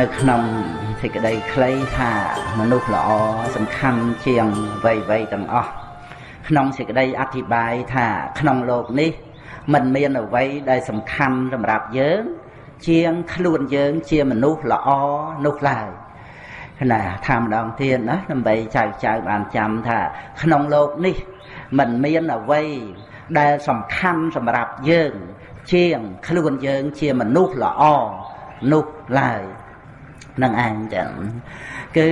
នៅក្នុងសេចក្តីខ្លីថាមនុស្សល្អសំខាន់ជាងអ្វីៗទាំងអស់ក្នុងសេចក្តីអធិប្បាយថាក្នុងโลกនេះมันមានអ្វីដែលសំខាន់សម្រាប់យើង ជាងខ្លួនយើងជាមនុស្សល្អនោះឡើយណាថាម្ដងទៀតណាដើម្បីចៅចៅបានចាំថា ក្នុងโลกនេះมันមានអ្វីដែលសំខាន់សម្រាប់យើង ជាងខ្លួនយើងជាមនុស្សល្អនោះឡើយនឹងឯងចឹងគឺ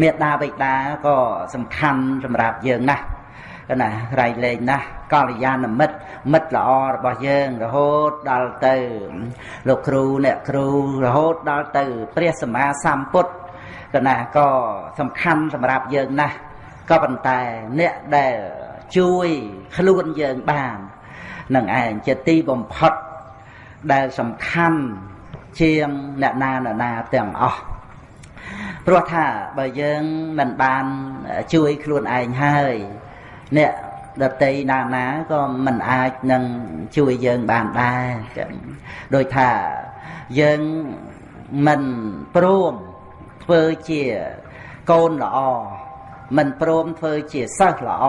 មេត្តាបិតាក៏សំខាន់សម្រាប់យើងណាស់ណារៃលែងណាស់កល្យាណមិត្តមិត្តល្អរបស់យើងរហូតដល់ទៅលោកគ្រូអ្នកគ្រូរហូតដល់ទៅព្រះសម្មាសម្ពុទ្ធកណាក៏សំខាន់សម្រាប់យើងណាស់ក៏ប៉ុន្តែអ្នកដែលជួយខ្លួនយើងបាន នឹងឯងជាទីបំផុតដែលសំខាន់ជាងអ្នកណាអ្នកណាទាំងអស់ព្រោះថាបើយើងមិនបានជួយខ្លួនឯងហើយអ្នកដតីណាណាក៏មិនអាចនឹងជួយយើងបានដែរចឹងដោយថាយើងមិនព្រមធ្វើជាកូនល្អមិនព្រមធ្វើជាសិស្សល្អ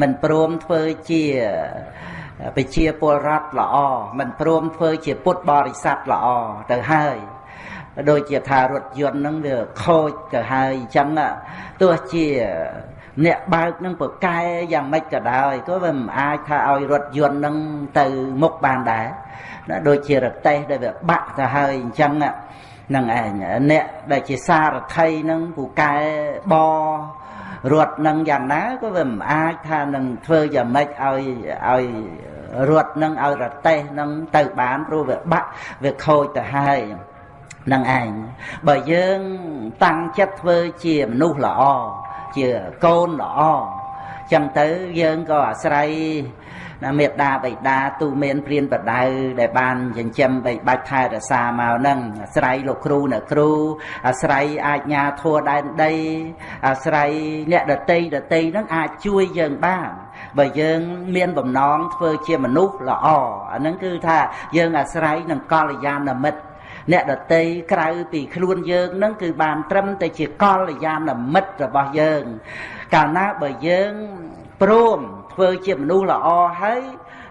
មិនព្រមធ្វើជា ប្រជាពលរដ្ឋល្អមិនព្រមធ្វើជាពុទ្ធបរិស័ទល្អទៅហើយដូចជាថារថយន្តហ្នឹងវាខូចទៅហើយអញ្ចឹងទោះជាអ្នកបើកនឹងប្រកែយ៉ាងម៉េចក៏ដោយក៏វាមិនអាចថាឲ្យរថយន្តនឹងទៅមុខបានដែរណាដូចជារទេះដែលវាបាក់ទៅហើយអញ្ចឹងនឹងឯងអ្នកដែលជាសារថីនឹងពូកែប រត់នឹងយ៉ាងណាក៏វាមិនអាចថានឹងធ្វើយ៉ាងម៉េចឲ្យឲ្យរត់នឹងឲ្យរទេះនឹងទៅបានព្រោះវាបាក់វាខូចទៅហើយនឹងឯងបើយើងតាំងចិត្តធ្វើជាមនុស្សល្អជាកូនល្អចឹងទៅយើងក៏អាស្រ័យ ណាមេត្តាបិតាទូមានព្រានបដៅដែលបានចិញ្ចឹមបីបាច់ថែរក្សាមកហ្នឹងអាស្រ័យលោកគ្រូអ្នកគ្រូអាស្រ័យអាជ្ញាធរដែនដីអាស្រ័យអ្នកដតីដតីហ្នឹងអាចជួយយើងបានបើយើងមានបំណងធ្វើជាមនុស្សល្អអាហ្នឹងគឺថាយើងអាស្រ័យនឹងកល្យាណមិត្តអ្នកដតីក្រៅពីខ្លួនយើងនឹងគឺបានត្រឹមតែជាកល្យាណមិត្តរបស់យើង កាលណាបើយើងព្រម ធ្វើជាមនុស្សល្អហើយ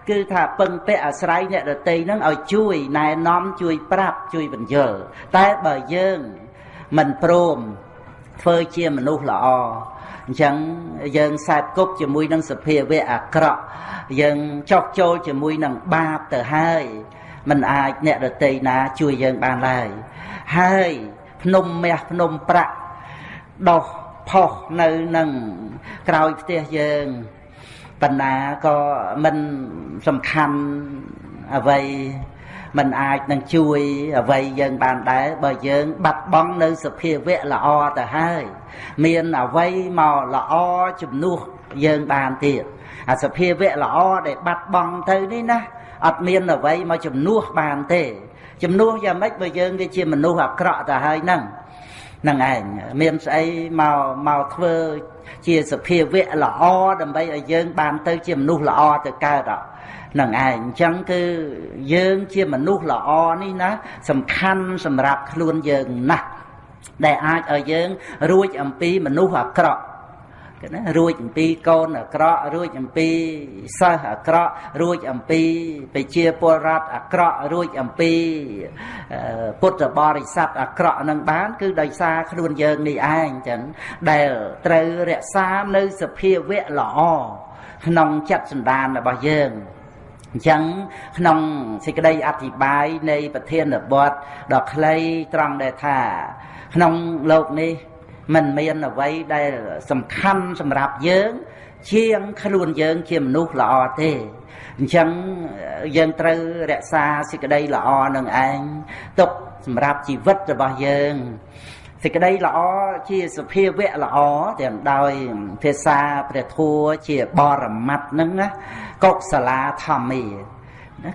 គឺថាពឹងពាក់អាស្រ័យអ្នកដតីនឹងឲ្យជួយណែនាំជួយប្រាប់ជួយបញ្យល់តែបើយើងមិនព្រមធ្វើជាមនុស្សល្អអញ្ចឹងយើងសែបគប់ជាមួយនឹងសភាវៈអាក្រក់យើងចោកចូលជាមួយនឹងបាបទៅហើយមិនអាចអ្នកដតីណាជួយយើងបានឡើយហើយភ្នំមាសភ្នំប្រាក់ដោះផុសនៅនឹងក្រោយផ្ទះយើង បណ្ណាក៏មិនសំខាន់អ្វីมันអាចនឹងជួយអ្វីយើងបានដែរបើយើង បាត់បង់នៅសភាវៈល្អទៅហើយ មានអ្វីមកល្អជំនួសយើងបានទៀតអាសភាវៈល្អដែលបាត់បង់ទៅនេះណាអត់មានអ្វីមកជំនួសបានទេជំនួសយ៉ាងម៉េចបើយើងវាជាមនុស្សអាក្រក់ទៅហើយហ្នឹងហ្នឹងឯងមានស្អីមកមកធ្វើ ជាសភាវៈល្អដើម្បីឲ្យយើង បានទៅជាមនុស្សល្អទៅកើតហ្នឹងឯងអញ្ចឹងគឺយើងជាមនុស្សល្អនេះណាសំខាន់សម្រាប់ខ្លួនយើងណាស់ដែលអាចឲ្យយើងរួចអំពីមនុស្សអាក្រក់ គេណារួចអំពីកូនអាក្រក់រួចអំពីសិស្សអាក្រក់រួចអំពីប្រជាពលរដ្ឋអាក្រក់រួចអំពីពុទ្ធបរិស័ទអាក្រក់នឹងបាន គឺដោយសារខ្លួនយើងនេះឯងចឹងដែលត្រូវរក្សានៅសភាវៈល្អក្នុងចិត្តសន្តានរបស់យើងអញ្ចឹងក្នុងសេចក្តីអធិប្បាយនៃប្រធានបទដ៏ខ្លីត្រង់ដែលថា ក្នុងលោកនេះ មិនមានអ្វីដែលសំខាន់សម្រាប់យើង ជាងខ្លួនយើងជាមនុស្សល្អទេអញ្ចឹងយើងត្រូវរក្សាសេចក្តីល្អនឹងឯងទុកសម្រាប់ជីវិតរបស់យើងសេចក្តីល្អជាសភាវៈល្អទាំងដោយភាសាព្រះធัวជាបរមត្តហ្នឹងណាកុសលាធម្មា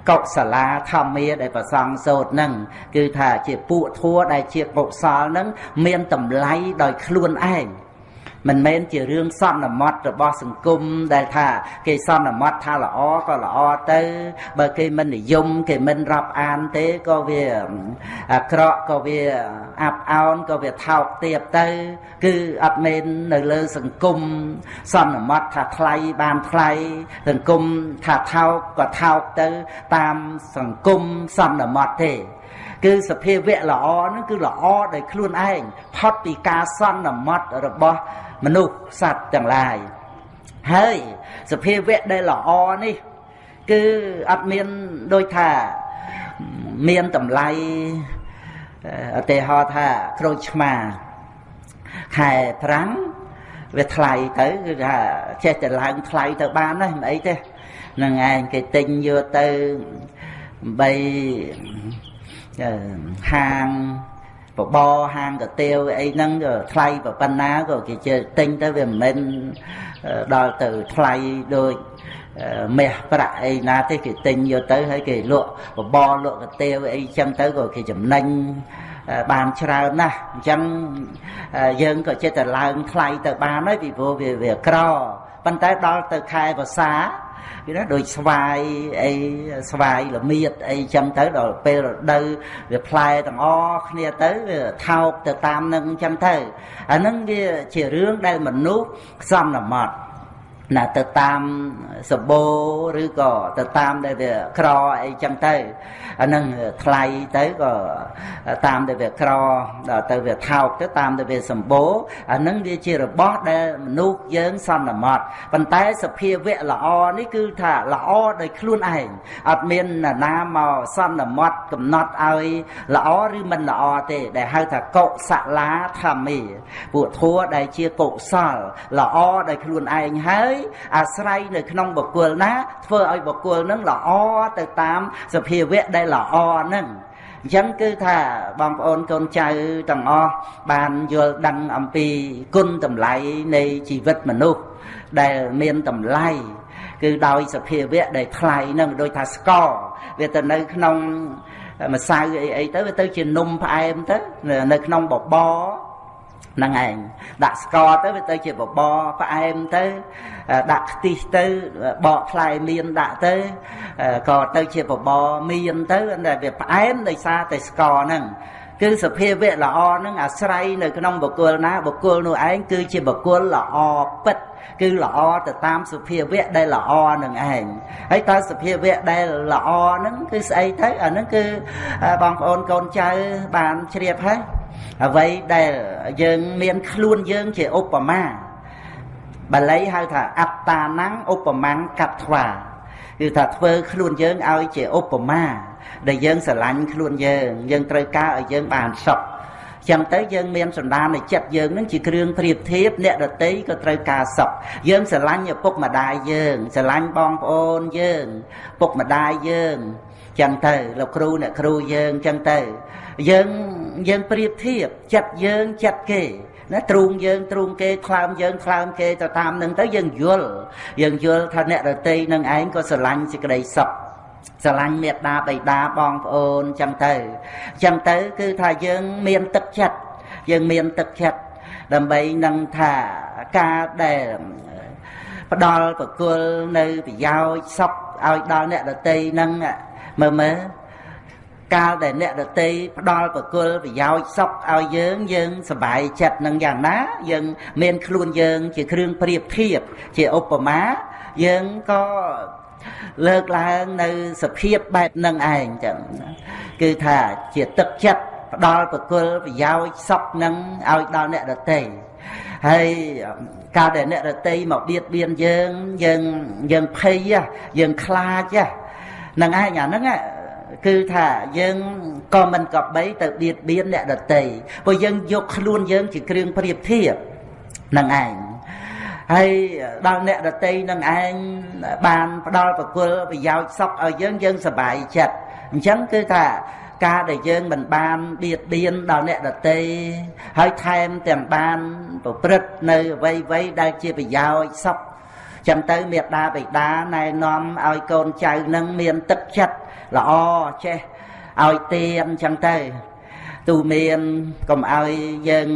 កុសលាធម្មាដែលប្រសងសូត្រនឹងគឺថាជាពួកធัวដែលជាកុសលនឹងមានតម្លៃដោយខ្លួនឯង មិនមែនជារឿងសន្មត់របស់សង្គមដែលថា គេសន្មត់ថាល្អក៏ល្អទៅ បើគេមិននិយមគេមិនរាប់អានទេក៏វាអាក្រក់ក៏វាអាប់អោនក៏វាថោកទាបទៅ គឺអត់មែននៅលើសង្គមសន្មត់ថាថ្លៃបានថ្លៃសង្គមថាថោកក៏ថោកទៅ តាមសង្គមសន្មត់ទេគឺសភាវៈល្អហ្នឹងគឺល្អដោយខ្លួនឯងផុតពីការសន្មត់របស់ មនុស្សសត្វទាំងឡាយហើយសភាវៈដែលល្អនេះគឺអត់មានដូចថាមានតម្លៃឧទាហរណ៍ថាក្រូចឆ្មាខែប្រាំងវាថ្លៃទៅគឺថាចេះតែឡើងថ្លៃទៅបានណាមិនអីទេនឹងឯងគេទិញយកទៅបីហាង បបរហាងកាទៀវអីហ្នឹងក៏ថ្លៃប៉ុណ្ណាក៏គេជិះទិញទៅវាមិនមែនដល់ទៅថ្លៃដូចមាសប្រាក់អីណាទេគេទិញយកទៅហើយគេលក់បបរលក់កាទៀវអីចឹងទៅក៏គេចំណេញបានច្រើនណាស់អញ្ចឹងយើងក៏ចិត្តតែឡើងថ្លៃទៅបានហើយពីព្រោះវាវាក្រប៉ុន្តែដល់ទៅខែភាសា គឺណាដូចស្វាយអីស្វាយល្មៀតអីចឹងទៅដល់ពេលរដូវវាផ្លែទាំងអគ្នាទៅវាថោកទៅតាមនឹងចឹងទៅអានឹងវាជារឿងដែលមនុស្សខ្សំណមត់ ណាទៅតាមសបោឬក៏ទៅតាមដែលវាក្រអីចឹងទៅអានឹងថ្លៃទៅក៏តាមដែលវាក្រដល់ទៅវាថោកទៅតាមដែលវាសម្បូរអានឹងវាជារបស់ដែលមនុស្សយើងសន្មត់ប៉ុន្តែសភាវៈល្អនេះគឺថាល្អដោយខ្លួនឯងអត់មានណាមកសន្មត់កំណត់ឲ្យល្អឬមិនល្អទេ ដែលហៅថាកុសលាធម្មេពួកធัวដែលជាកុសលល្អដោយខ្លួនឯងហើយអាស្រ័យនៅក្នុងបុគ្គលណា ធ្វើឲ្យបុគ្គលនឹងល្អទៅតាមសភាវៈដែលល្អហ្នឹងអញ្ចឹងគឺថាបងប្អូនកូនចៅទាំងអស់បានយល់ដឹងអំពីគុណតម្លៃនៃជីវិតមនុស្សដែលមានតម្លៃគឺដោយសភាវៈដែលថ្លៃនឹងដូចថាស្ករវាទៅនៅក្នុងម្សៅអីអីទៅវាទៅជានំផ្អែមទៅនៅក្នុងបបរ ហ្នឹងឯងដាក់ស្ករទៅវាទៅជាបបរផ្អែមទៅដាក់ខ្ទិះទៅបកផ្លែមៀនដាក់ទៅក៏ទៅជាបបរមៀនទៅតែវាផ្អែមដោយសារតែស្ករហ្នឹងគឺសភាវៈល្អហ្នឹងអាស្រ័យនៅក្នុងបុគ្គលណាបុគ្គលនោះឯងគឺជាបុគ្គលល្អពិតគឺល្អទៅតាមសភាវៈដែលល្អនឹងឯងហើយតើសភាវៈដែលល្អហ្នឹងគឺស្អីទៅអាហ្នឹងគឺបងប្អូនកូនចៅបានជ្រាបហើយ អ្វីដែលយើងមានខ្លួនយើងជាឧបមាបាលីហៅថាអត្តានੰឧបមាកត្វាគឺថាធ្វើខ្លួនយើងឲ្យជាឧបមាដែលយើងស្រឡាញ់ខ្លួនយើងយើងត្រូវការឲ្យយើងបានសុខចឹងទៅយើងមានសន្តាននៃចិត្តយើងនឹងជាគ្រឿងប្រៀបធៀបអ្នកដតីក៏ត្រូវការសុខយើងស្រឡាញ់ឪពុកម្ដាយយើងស្រឡាញ់បងប្អូនយើងពុកម្ដាយយើងចឹងទៅលោកគ្រូអ្នកគ្រូយើងចឹងទៅ យើងយើងប្រៀបធៀបចិត្តយើងចិត្តគេណាទ្រូងយើងទ្រូងគេខ្លើមយើងខ្លើមគេទៅតាមនឹងទៅយើងយល់យើងយល់ថាអ្នករតីនឹងឯងក៏ស្រឡាញ់សេចក្តីសុខស្រឡាញ់មេត្តាបៃតាបងប្អូនចឹងទៅចឹងទៅគឺថាយើងមានទឹកចិត្តយើងមានទឹកចិត្តដើម្បីនឹងថាការដែលផ្ដល់ប្រគល់នៅប្រយោជន៍សុខឲ្យដល់អ្នកដតីនឹងមើលមើល កាលដែលអ្នកដតីផ្ដល់ប្រគល់ប្រយោជន៍សុខឲ្យយើងយើងសប្បាយចិត្តនឹងយ៉ាងណា យើងមានខ្លួនយើងជាគ្រឿងប្រៀបធៀបជាឧបមាយើងក៏លើកឡើងនៅសភាពបែបនឹងឯងចឹងគឺថាជាទឹកចិត្តផ្ដល់ប្រគល់ប្រយោជន៍សុខនឹងឲ្យដល់អ្នកដតីហើយកាលដែលអ្នករតីមកបៀតបៀនយើងយើងយើងភ័យយើងខ្លាចហ្នឹងឯងអាហ្នឹង គឺថាយើងក៏មិនក៏បីទៅបៀតបៀនអ្នកដតីព្រោះយើងយកខ្លួនយើងជាគ្រឿងប្រៀបធៀបនឹងឯងហើយដល់អ្នកដតីនឹងឯងបានផ្ដល់ប្រគល់ប្រយោជន៍សុខឲ្យយើងយើងសប្បាយចិត្តអញ្ចឹងគឺថាការដែលយើងមិនបានបៀតបៀនដល់អ្នកដតីហើយថែមទាំងបានប្រព្រឹត្តនៅអ្វីៗដែលជាប្រយោជន៍សុខចឹងទៅមេត្តាបិតាណែនាំឲ្យកូនចៅនឹងមានទឹកចិត្ត ល្អចេះឲ្យទៀនចឹងទៅទូមានកុំឲ្យយើង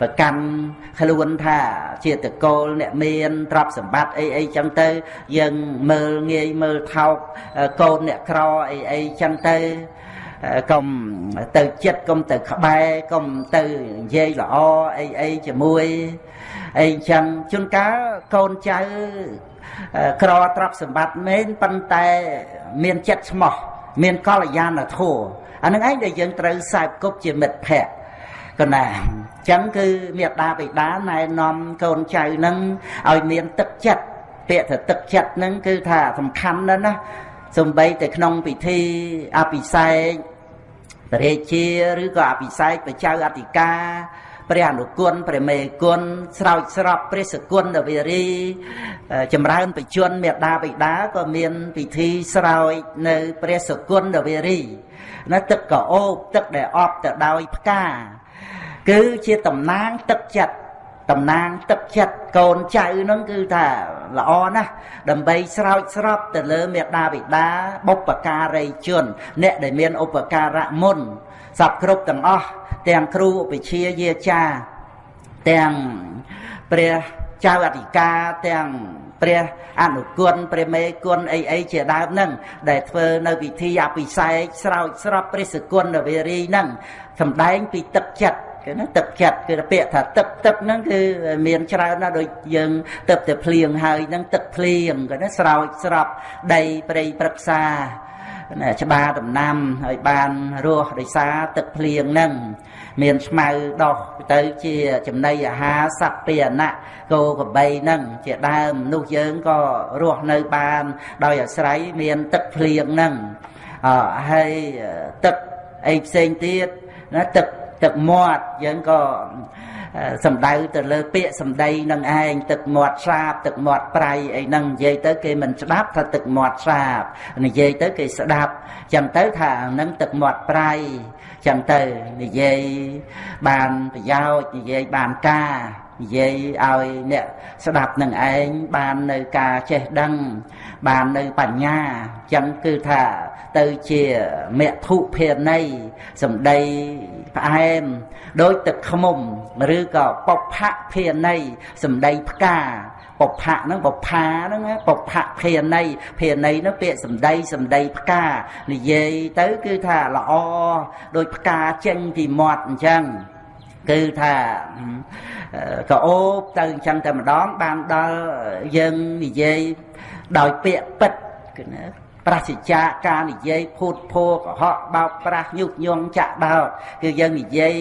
ប្រកាន់ខ្លួនថាជាតកូលអ្នកមានទ្រព្យសម្បត្តិអីអីចឹងទៅ យើងមើលងាយមើលថោកកូនអ្នកក្រអីអីចឹងទៅកុំទៅចិត្តកុំទៅក្បែរកុំទៅនិយាយល្អអីអីជាមួយអីចឹងជួនកាលកូនចៅ ក្រទ្រព្យសម្បត្តិមែនប៉ុន្តែមានចិត្តស្មោះមានកល្យាណធម៌អានឹងឯងដែលយើងត្រូវសែបគប់ជាមិត្តភក្តិកណាអញ្ចឹងគឺមេដាបិតាណែនាំកូនចៅនឹងឲ្យមានទឹកចិត្តពាក្យថាទឹកចិត្តនឹងគឺថាសំខាន់ណាស់ណាសំបីតែក្នុងពិធីអភិសេកព្រះរាជាឬក៏អភិសេកបច្ចៅអធិការ ព្រះអនុគុណព្រះមេគុណស្រោចស្រពព្រះសគុណដវេរីចម្រើនបជនមេដាបិតាក៏មានពិធីស្រោចនៅព្រះសគុណដវេរីណាទឹកកោបទឹកដែលអបទៅដោយផ្កាគឺជាតំណាងទឹកចិត្តតំណាងទឹកចិត្តកូនចៅនឹងគឺថាល្អណាស់ដើម្បីស្រោចស្រពទៅលើមេដាបិតាបុព្វការីជន អ្នកដែលមានឧបការៈមុនសពគ្រប់ទាំងអស់ ទាំងគ្រូឧបជាយាចាទាំងព្រះចៅអធិការទាំងព្រះអនុគុណព្រះមេគុណអីអីជាដើមហ្នឹងដែលធ្វើនៅពិធីអភិសេកស្រោចស្រពព្រះសគុណវេរីហ្នឹងសំដែងពីទឹកចិត្តគឺណាទឹកចិត្តគឺពាក្យថាទឹកទឹកហ្នឹងគឺមានច្រើនណាស់ដូចយើងទឹកតែភ្លៀងហើយហ្នឹងទឹកភ្លៀងគឺណាស្រោចស្រពដីព្រៃព្រឹក្សាណាច្បារដំណាំហើយបានរស់ដោយសារទឹកភ្លៀងហ្នឹង មានស្មៅដោះទៅជាចំណីអាហារសត្វពាហនៈគោក្របីហ្នឹងជាដើមនោះយើងក៏រស់នៅបាន ដោយអាស្រ័យមានទឹកភ្លៀងហ្នឹងអហើយទឹកអីផ្សេងទៀតណាទឹកទឹកមាត់យើងក៏សំដៅទៅលើពាក្យសំដីនឹងឯងទឹកមាត់ស្រាបទឹកមាត់ប្រៃអីហ្នឹងនិយាយទៅគេមិនស្ដាប់ថាទឹកមាត់ស្រាបនិយាយទៅគេស្ដាប់ចឹងទៅថានឹងទឹកមាត់ប្រៃ ចឹងទៅនិយាយបានប្រយោជន៍និយាយបានការនិយាយឲ្យអ្នកស្ដាប់នឹងឯងបាននៅការចេះដឹង បាននៅបញ្ញាចឹងគឺថាទៅជាមធុភាន័យសំដីផ្អែមដោយទឹកខ្មុំ ឬក៏បុផៈភាន័យសំដីផ្កា បុផៈហ្នឹងបុផាហ្នឹងបុផៈភាន័យភាន័យហ្នឹងពាក្យសំដីសំដីផ្កានិយាយទៅគឺថាល្អដោយផ្កាចេញពីមាត់អញ្ចឹងគឺថាក៏អូបទៅអញ្ចឹងតែម្ដងបានដល់យើងនិយាយដោយពាក្យពិតគឺណា ប្រសិជ្ជាការនិយាយភូតភោកុហកបោកប្រាស់ញុះញង់ចាក់ដោតគឺយើងនិយាយ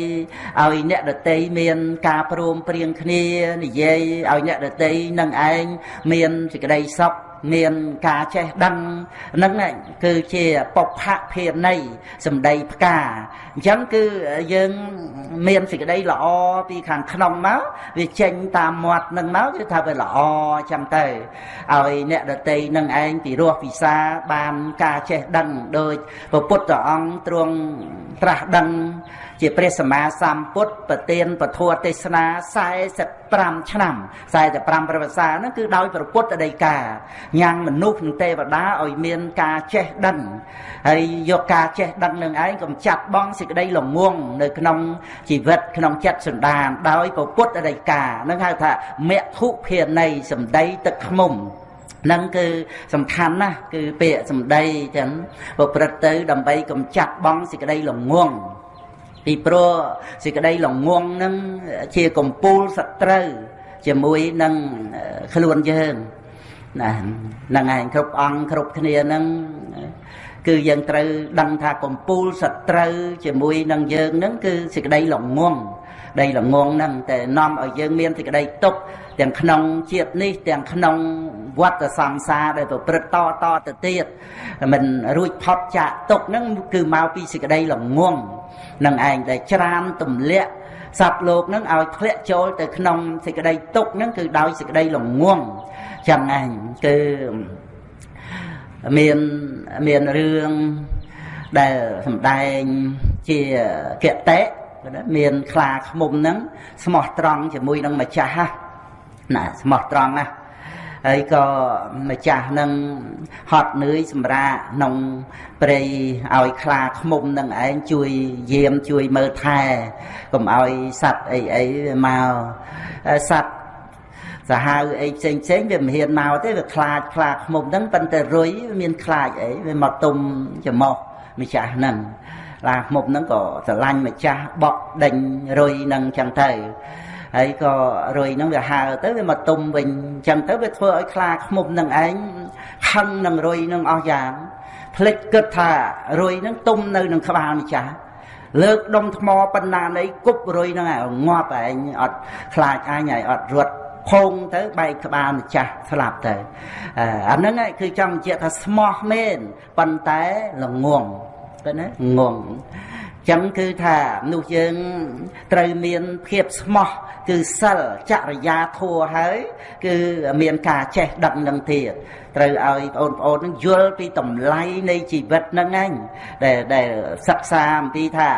ឲ្យអ្នកដតីមានការព្រមព្រៀងគ្នានិយាយឲ្យអ្នកដតីនឹងឯងមានសេចក្តីសុខ មានការចេះដឹងហ្នឹងគឺជាបុព្វភាន័យសម្ដីផ្កាអញ្ចឹងគឺយើងមានសេចក្តីល្អពីខាងក្នុងមកវាចេញតាមមាត់នឹងមកគឺថាវាល្អអញ្ចឹងទៅឲ្យអ្នកដតីនឹងឯងពីរោះពិសាបានការចេះដឹងដោយពពុទ្ធអង្គទ្រង់ត្រាស់ដឹង ជាព្រះសម្មាសម្ពុទ្ធប្រទានពធទេសនា45ឆ្នាំ45ប្រវត្តិសាហ្នឹងគឺដោយព្រះពុទ្ធដីកាញ៉ាំងមនុស្សនិងទេវតាឲ្យមានការចេះដឹងហើយយកការចេះដឹងនឹងឯងកំចាត់បងសេចក្តីល្ងងនៅក្នុងជីវិតក្នុងចិត្តសន្តានដោយព្រះពុទ្ធដីកានឹងហៅថាមធុភាន័យសម្ដីទឹកខ្មុំនឹងគឺសំខាន់ណាស់គឺពាក្យសម្ដីចឹងប្រព្រឹត្តទៅដើម្បីកំចាត់បងសេចក្តីល្ងង ពីព្រោះសេចក្តីល្ងងនឹងជាកំពូលសត្រូវជាមួយនឹងខ្លួនយើងណាហ្នឹងឯងគ្រប់អង្គគ្រប់គ្នាហ្នឹងគឺយើងត្រូវដឹងថាកំពូលសត្រូវជាមួយនឹងយើងហ្នឹងគឺសេចក្តីល្ងងដីល្ងងហ្នឹងតែនាំឲ្យយើងមានសេចក្តីទុក ទាំងក្នុងជាតិនេះ ទាំងក្នុងវត្តសង្សារដែលប្រព្រឹត្តតតទៅទៀតមិនរួចផុតចាកទុកហ្នឹងគឺមកពីសេចក្តីល្ងងនឹងឯងដែលច្រានទម្លាក់សត្វលោកនឹងឲ្យធ្លាក់ចូលទៅក្នុងសេចក្តីទុកនឹងគឺដោយសេចក្តីល្ងងចឹងឯងគឺមានមានរឿងដែលសម្ដែងជាគតិមានខ្លាឃ្មុំហ្នឹងស្មោះត្រង់ជាមួយនឹងម្ចាស់ ណាស្មោះត្រង់ណា ហើយក៏ម្ចាស់នឹងហត់នឿយសម្រាកក្នុងព្រៃឲ្យខ្លាឃ្មុំនឹងឯងជួយយាមជួយមើលថែកុំឲ្យសัตว์អីអីមកសัตว์សាហាវអីផ្សេងផ្សេងវាមិនហ៊ានមកទេវាខ្លាចខ្លាឃ្មុំហ្នឹងប៉ុន្តែរុយមានខ្លាចអីវាមកទុំច្រមុះម្ចាស់ហ្នឹងឡាឃ្មុំហ្នឹងក៏ស្រឡាញ់ម្ចាស់បក់ដេញរុយហ្នឹងចឹងទៅ ហើយក៏រុយហ្នឹងវាហើទៅវាមកទុំវិញអញ្ចឹងទៅវាធ្វើឲ្យខ្លាឃ្មុំនឹងឯងខឹងនឹងរុយនឹងអស់យ៉ាងភ្លេចគិតថារុយហ្នឹងទុំនៅនឹងក្បាលម្ចាស់លើកដុំថ្មបណ្ណានៃគប់រុយហ្នឹងឯងងាប់ឯងអត់ខ្លាចអញឲ្យអត់រត់ភងទៅបែកក្បាលម្ចាស់ស្លាប់ទៅអាហ្នឹងគឺចង់បញ្ជាក់ថាស្មោះមែនប៉ុន្តែល្ងងទៅណាងង ចឹងគឺថាមនុស្សយើងត្រូវមានភាពស្មោះគឺសិលចរិយាធัวហើយគឺមានការចេះដឹងនឹងទៀតត្រូវឲ្យបងប្អូននឹងយល់ពីតម្លៃនៃជីវិតហ្នឹងឯងដែលដែលសិក្សាអំពីថា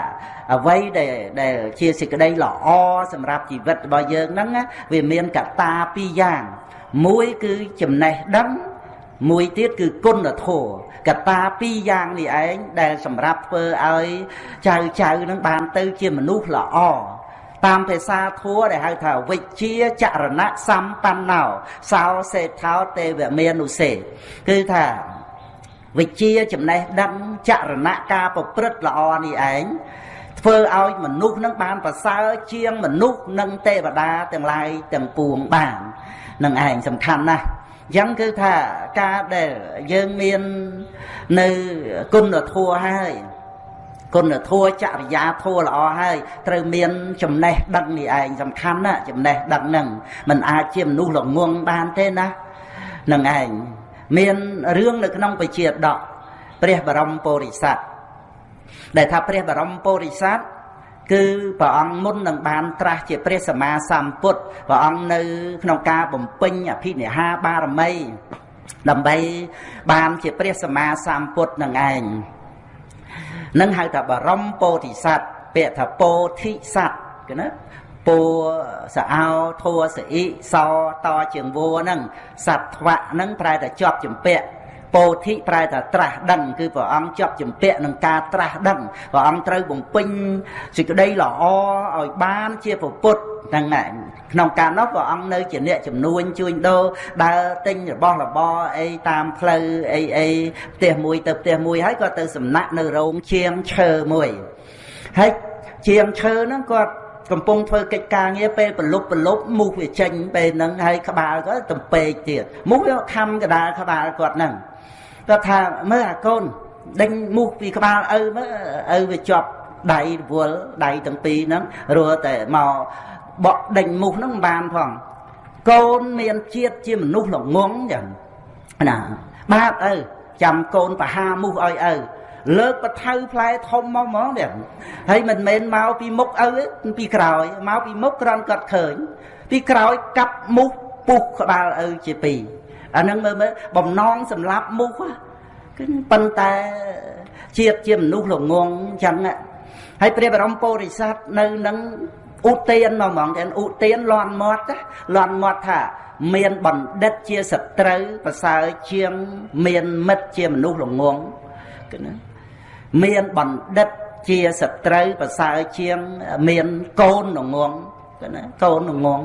អ្វីដែលដែលជាសេចក្តីល្អសម្រាប់ជីវិតរបស់យើងហ្នឹងវាមានកត្តាពីរយ៉ាងមួយគឺចំណេះដឹង មួយទៀតគឺគុណធម៌កត្តាពីរយ៉ាងនេះឯងដែលសម្រាប់ធ្វើឲ្យចៅចៅនឹងបានទៅជាមនុស្សល្អតាមភាសាធัวដែលហៅថាវិជ្ជាចរណៈសម្បណ្ណោសោសេថោទេវមេនុសេគឺថាវិជ្ជាចំណេះដឹងចរណៈការប្រព្រឹត្តល្អនេះឯងធ្វើឲ្យមនុស្សនឹងបានប្រសើរជាងមនុស្សនិងទេវតាទាំងឡាយទាំងពួងបាននឹងឯងសំខាន់ណាស់អញ្ចឹងគឺថាការដែលយើងមាននៅគុណធម៌ហើយគុណធម៌ចរិយាធម៌ល្អហើយត្រូវមានចំណេះដឹងនេះឯងសំខាន់ណាចំណេះដឹងហ្នឹងมันអាចជាមនុស្សល្ងងបានទេណានឹងឯងមានរឿងនៅក្នុងបជាដកព្រះបរមពុរិស័ទដែលថាព្រះបរមពុរិស័ទ គឺព្រះអង្គមុននឹងបានត្រាស់ជាព្រះសម្មាសម្ពុទ្ធព្រះអង្គនៅ ក្នុងការបំពេញអភិនិហាបារមី ដើម្បីបានជាព្រះសម្មាសម្ពុទ្ធនឹងឯងនឹងហៅថាបរមពោធិសត្វពាក្យថាពោធិសត្វគេណាពោសអោធัวសអ៊ីសតជាងវัวហ្នឹងសត្វវៈហ្នឹងប្រែតែជាប់ចម្ពាក់ ពោធិប្រែថាត្រាស់ដឹងគឺព្រះអង្គជាប់ជំពាក់នឹងការត្រាស់ដឹងព្រះអង្គត្រូវបំពេញសេចក្តីល្អឲ្យបានជាពុទ្ធហ្នឹងក្នុងការនោះព្រះអង្គនៅជាអ្នកជំនួញជួញដូរដើរទិញរបស់របរអីតាមផ្លូវអីអីផ្ទះមួយទៅផ្ទះមួយហើយក៏ទៅសំណាក់នៅរោងជាងឈើមួយហើយជាងឈើហ្នឹងគាត់កំពុងធ្វើកិច្ចការងារពេលប្រលប់ប្រលប់មូសវាចេញពេលហ្នឹងហើយក្បាលក៏ទំពេកទៀតមូសវាខំកដាលក្បាលគាត់ហ្នឹង គាត់ថាមើលអាកូនដេញមូសពីក្បាលឪមើលឪវាជាប់ដៃរវល់ដៃទាំងពីរហ្នឹងរស់តែមកបក់ដេញមូសហ្នឹងមិនបានផងកូនមានជាតិជាមនុស្សល្ងងចឹងណាបាបឪចាំកូនបហាមូសឲ្យឪលើកបថៅផ្លែធំមកហ្មងនេះហើយមិនមែនមកពីមុខឪពីក្រោយមកពីមុខក្រនគាត់ឃើញ ពីក្រោយកាប់មូសពុះក្បាលឪជាពីរ អានឹងមើលមើលបំណងសម្លាប់មូសគឺប៉ុន្តែជាតិជាមនុស្សល្ងងអញ្ចឹងហើយព្រះបរមពុរិស័ទនៅនឹងឧទានមកហ្មងតែឧទានលន់មាត់លន់មាត់ថា មានបណ្ឌិតជាសត្រូវប្រសើរជាងមានមិត្តជាមនុស្សល្ងងគឺណាមានបណ្ឌិតជាសត្រូវប្រសើរជាងមានកូនល្ងងគឺណាកូនល្ងង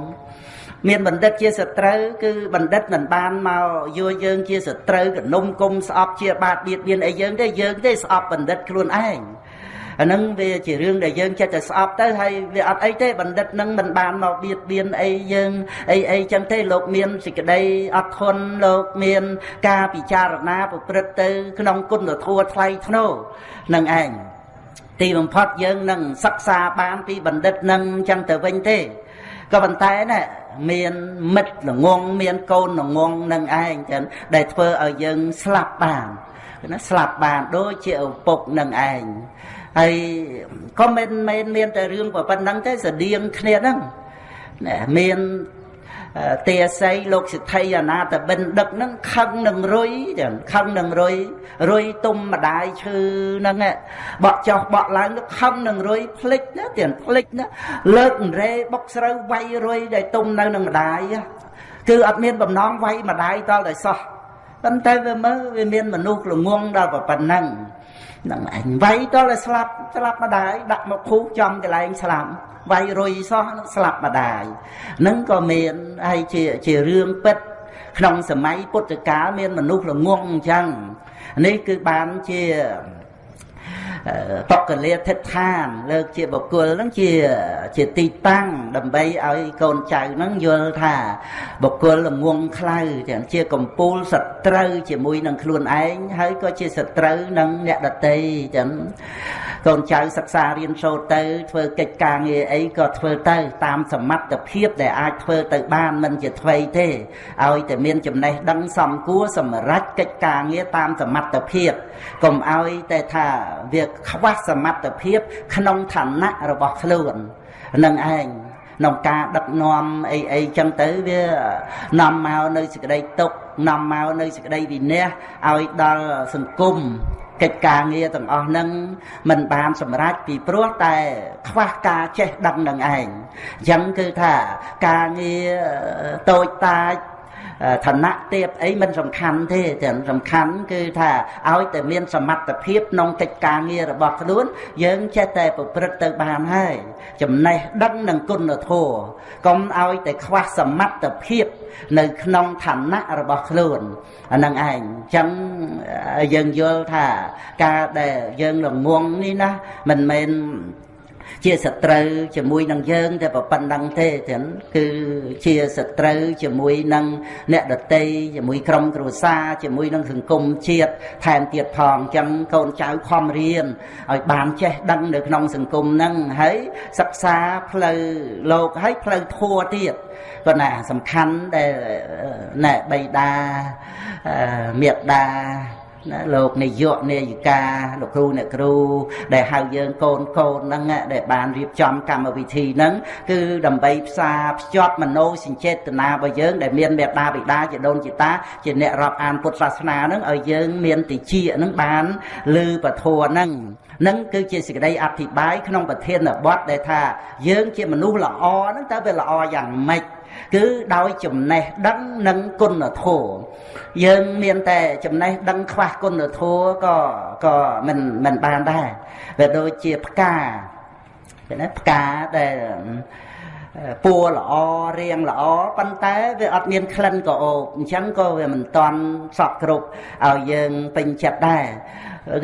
មានបណ្ឌិតជាសត្រូវគឺបណ្ឌិតមិនបានមកយកយើងជាសត្រូវកនុំគុំស្អប់ជាបាតបៀតបៀនអីយើងទេយើងទេស្អប់បណ្ឌិតខ្លួនឯងអាហ្នឹងវាជារឿងដែលយើងចិត្តតែស្អប់ទៅហើយវាអត់អីទេបណ្ឌិតនឹងមិនបានមកបៀតបៀនអីយើងអីអីចឹងទេលោកមានសេចក្តីអត់ធន់លោកមានការពិចារណាប្រព្រឹត្តទៅ ក្នុងគុណធម៌ថ្លៃថ្នូរនឹងឯងទីបំផុតយើងនឹងសិក្សាបានពីបណ្ឌិតនឹងចឹងទៅវិញទេក៏ប៉ុន្តែណា មានមិត្តល្ងងមានកូនល្ងងនឹងឯងចឹងដែលធ្វើឲ្យយើងស្លាប់បានណាស្លាប់បានដូចជាឪពុកនឹងឯងហើយក៏មិនមែនមានតែរឿងប៉ុណ្្នឹងទេស្តៀងគ្នាហ្នឹងមាន ទាស័យលោកសិទ្ធិអនាតបិណ្ឌិកហ្នឹងខឹងនឹងរុយចឹងខឹងនឹងរុយរុយទុំម្ដាយឈឺហ្នឹងបក់ចោះបក់ឡើងខឹងនឹងរុយភ្លេចណាទៀតភ្លេចណាលើករេបុកស្រូវវាយរុយដែលទុំនៅនឹងម្ដាយគឺអត់មានបំណងវាយម្ដាយតតែសោះប៉ុន្តែវាមើលវាមានមនុស្សល្ងងដល់ប៉ុណ្ណឹងហ្នឹងឯងវាយតតែស្លាប់ស្លាប់ម្ដាយដាក់មកភូកចំកន្លែងស្លាប់ វាយរុយសោះស្លាប់ម្ដាយហ្នឹងក៏មានហើយជាជារឿងពិត ក្នុងសម័យពុទ្ធកាលមានមនុស្សល្ងងអញ្ចឹងនេះគឺបានជាបកលាធិដ្ឋាន លើកជាបុគ្គលហ្នឹងជាជាទីតាំងដើម្បីឲ្យកូនចៅហ្នឹងយល់ថា បុគ្គលល្ងងខ្លៅទាំងជាកំពូលសត្រូវជាមួយនឹងខ្លួនឯងហើយក៏ជាសត្រូវនឹងអ្នកដតីទាំង កូនចៅសិក្សារៀនសូត្រទៅ ធ្វើកិច្ចការងារអីក៏ធ្វើទៅ តាមសមត្ថភាពដែលអាចធ្វើទៅបានមិនជាថ្មីទេឲ្យតែមានចំណេះដឹងសមគួរសម្រាប់កិច្ចការងារតាមសមត្ថភាពកុំឲ្យតែថាវាខ្វះសមត្ថភាព ក្នុងឋានៈរបស់ខ្លួននឹងឯងក្នុងការដឹកនាំអីអីចឹងទៅវានាំមកនៅសេចក្តីទុកនាំមកនៅសេចក្តីវិន័យឲ្យដល់សង្គម កិច្ចការងារទាំងអស់ហ្នឹងมันបានសម្រេចពីព្រោះតែ ខ្វះការចេះដឹងនឹងឯងអញ្ចឹងគឺថាការងារតូចតាច ឋានៈទៀបអីមិនសំខាន់ទេតែសំខាន់គឺថាឲ្យតែមានសមត្ថភាពក្នុងកិច្ចការងាររបស់ខ្លួន យើងចេះតែប្រព្រឹត្តទៅបានហើយចំណេះដឹងនឹងគុណធម៌កុំឲ្យតែខ្វះសមត្ថភាព នៅក្នុងឋានៈរបស់ខ្លួនអានឹងឯងអញ្ចឹងយើងយល់ថាការដែលយើងល្ងងនេះណាមិនមែន ជាសត្រូវជាមួយនឹងយើងតែប៉ុណ្្នឹងទេចឹងគឺជាសត្រូវជាមួយនឹងអ្នកដតីជាមួយក្រុមគ្រួសារជាមួយនឹងសង្គមជាតិថែមទៀតផងចឹងកូនចៅខំរៀនឲ្យបានចេះដឹងនៅក្នុងសង្គមហ្នឹងហើយសិក្សាផ្លូវលោកហើយផ្លូវធัวទៀតប៉ុន្តែសំខាន់ដែលណែបៃតាមេត្តា ណាលោកនាយកនាយិកាលោកគ្រូអ្នកគ្រូ ដែលហៅយើងកូនកូនហ្នឹងដែលបានរៀបចំកម្មវិធីហ្នឹងគឺដើម្បីផ្សារភ្ជាប់មโนសញ្ចេតនារបស់យើងដែលមានមេដាបិតាជាដូនជាតាជាអ្នករាប់អានពុទ្ធសាសនាហ្នឹងឲ្យយើងមានតិចហ្នឹងបានលឺពធហ្នឹងនឹងគឺជាសេចក្តីអធិប្បាយក្នុងប្រធានបទដែលថាយើងជាមនុស្សល្អហ្នឹងតើវាល្អយ៉ាងម៉េច គឺដោយចំណេះដឹងនិងគុណធម៌យើងមានតែចំណេះដឹងខ្វះគុណធម៌ក៏ក៏មិនមិនបានដែរវាដូចជាផ្កាឃើញណាផ្កាដែលពួរល្អរៀងល្អប៉ុន្តែវាអត់មានក្លិនក៏អូបអញ្ចឹងក៏វាមិនតន់សក់គ្រប់ឲ្យយើងពេញចិត្តដែរ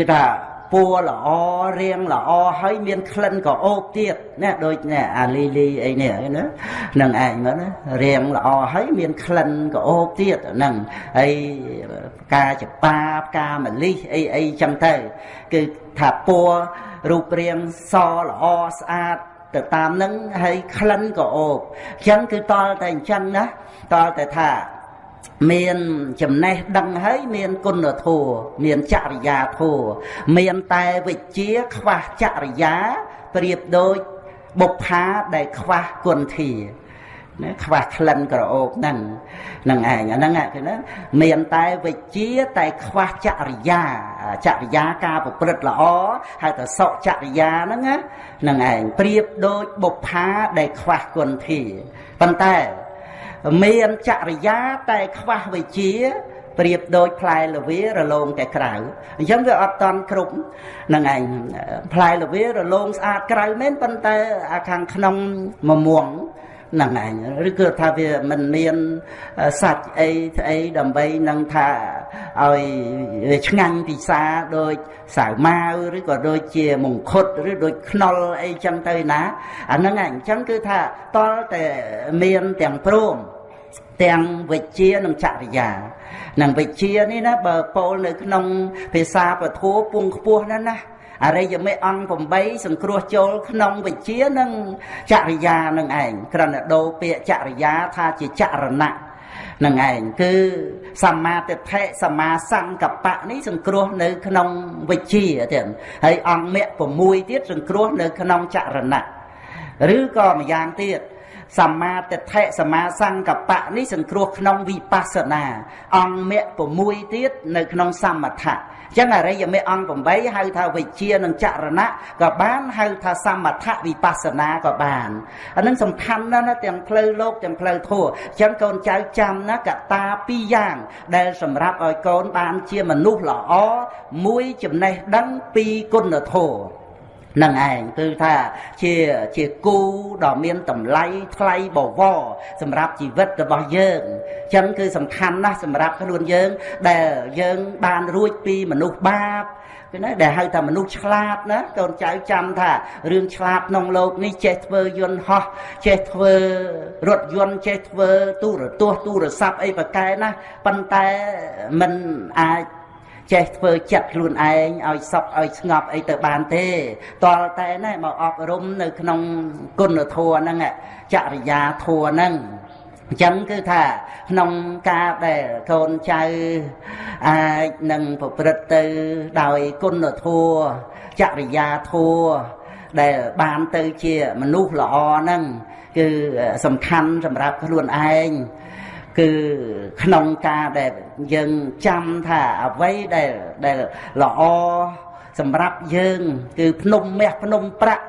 គឺថា ពួរល្អរៀងល្អហើយមានក្លិនក៏អូបទៀតណាដូចនេះអាលីលីអីនេះណានឹងឯងមើលណារៀងល្អហើយមានក្លិនក៏អូបទៀតហ្នឹងហើយផ្កាចប៉ាផ្កាម្លិះអីអីចឹងទៅគឺថាពួររូបរាងសល្អស្អាតទៅតាមនឹងហើយក្លិនក៏អូបអញ្ចឹងគឺតលតែអញ្ចឹងណាតលតែថា មានចំណេះដឹងហើយមានគុណធម៌មានចរិយាធម៌មានតែវិជ្ជាខ្វះចរិយាប្រៀបដូចបុប្ផាដែលខ្វះគុណធាណាខ្វះក្លិនក្រអូបហ្នឹងហ្នឹងឯងអាហ្នឹងគឺណាមានតែវិជ្ជាតែខ្វះចរិយាចរិយាការប្រព្រឹត្តល្អហៅថាសុចរិយាហ្នឹងណាហ្នឹងឯងប្រៀបដូចបុប្ផាដែលខ្វះគុណធាប៉ុន្តែ មានចរិយាតែខ្វះវិជាប្រៀបដូចផ្លែល្វារលោងតែក្រៅអញ្ចឹងវាអត់តន់គ្រប់នឹងឯងផ្លែល្វារលោងស្អាតក្រៅមែនប៉ុន្តែអាខាងក្នុងមមួងហ្នឹងឯងឬគឺថាវាមិនមានសាច់អីស្អីដើម្បីនឹងថាឲ្យវាឆ្ងាញ់ពិសាដូចសាវម៉ាវឬក៏ដូចជាមង្ឃុតឬដូចខ្នុលអីចឹងទៅណាអាហ្នឹងឯងអញ្ចឹងគឺថាតលតែមានទាំងព្រម ទាំងវិជ្ជានិងចរិយានឹងវិជ្ជានេះណាបើពោលនៅក្នុងភាសាពធัวពងខ្ពស់ណាស់ណាអរិយមេអង្គ8សង្គ្រោះចូលក្នុងវិជានិងចរិយានឹងឯងក្រណដោពាក្យចរិយាថាជាចរណៈនឹងឯងគឺសម្មាទិដ្ឋិសម្មាសង្កបៈនេះសង្គ្រោះនៅក្នុងវិជាទៀតហើយអង្គមគ្គ6ទៀតសង្គ្រោះនៅក្នុងចរណៈឬក៏ម្យ៉ាងទៀត សម្មាទិដ្ឋិសម្មាសង្កបៈនេះសង្គ្រោះក្នុងវិបស្សនា អង្គមគ្គ6ទៀតនៅក្នុងសមថៈអញ្ចឹងអរិយមេអង្គ8ហៅថាវិជានិងចរណៈក៏បានហៅថាសមថៈវិបស្សនាក៏បានអានឹងសំខាន់ណាស់ណាទាំងផ្លូវលោកទាំងផ្លូវធម៌អញ្ចឹងកូនចៅចាំណាកតាពីរយ៉ាង ដែលសម្រាប់ឲ្យកូនបានជាមនុស្សល្អមួយចំណេះដឹងពីគុណធម៌ នឹងឯងគឺថាជាជាគូដ៏មានតម្លៃថ្លៃបវរសម្រាប់ជីវិតរបស់យើងអញ្ចឹងគឺសំខាន់ណាស់សម្រាប់ខ្លួនយើង ដែលយើងបានរួចពីមនុស្សបាបគឺណាដែលហៅថាមនុស្សឆ្លាតណាកូនចៅចាំថារឿងឆ្លាតក្នុងโลกនេះចេះធ្វើយន្តហោះចេះធ្វើរថយន្តចេះធ្វើទូរទស្សន៍ទូរស័ព្ទអីប្រកែណាប៉ុន្តែมันអាច ចេះធ្វើចិត្តខ្លួនឯងឲ្យសុខឲ្យស្ងប់អីទៅបានទេតលតែណែមកអប់រំនៅក្នុងគុណធម៌ហ្នឹងចរិយាធម៌ហ្នឹងអញ្ចឹងគឺថាក្នុងការដែលកូនចៅអាចនឹងប្រព្រឹត្តទៅដោយគុណធម៌ចរិយាធម៌ដែលបានទៅជាមនុស្សល្អហ្នឹងគឺសំខាន់សម្រាប់ខ្លួនឯង គឺក្នុងការដែលយើងចាំថាអ្វីដែលដែលល្អសម្រាប់យើង គឺភ្នំមាសភ្នំប្រាក់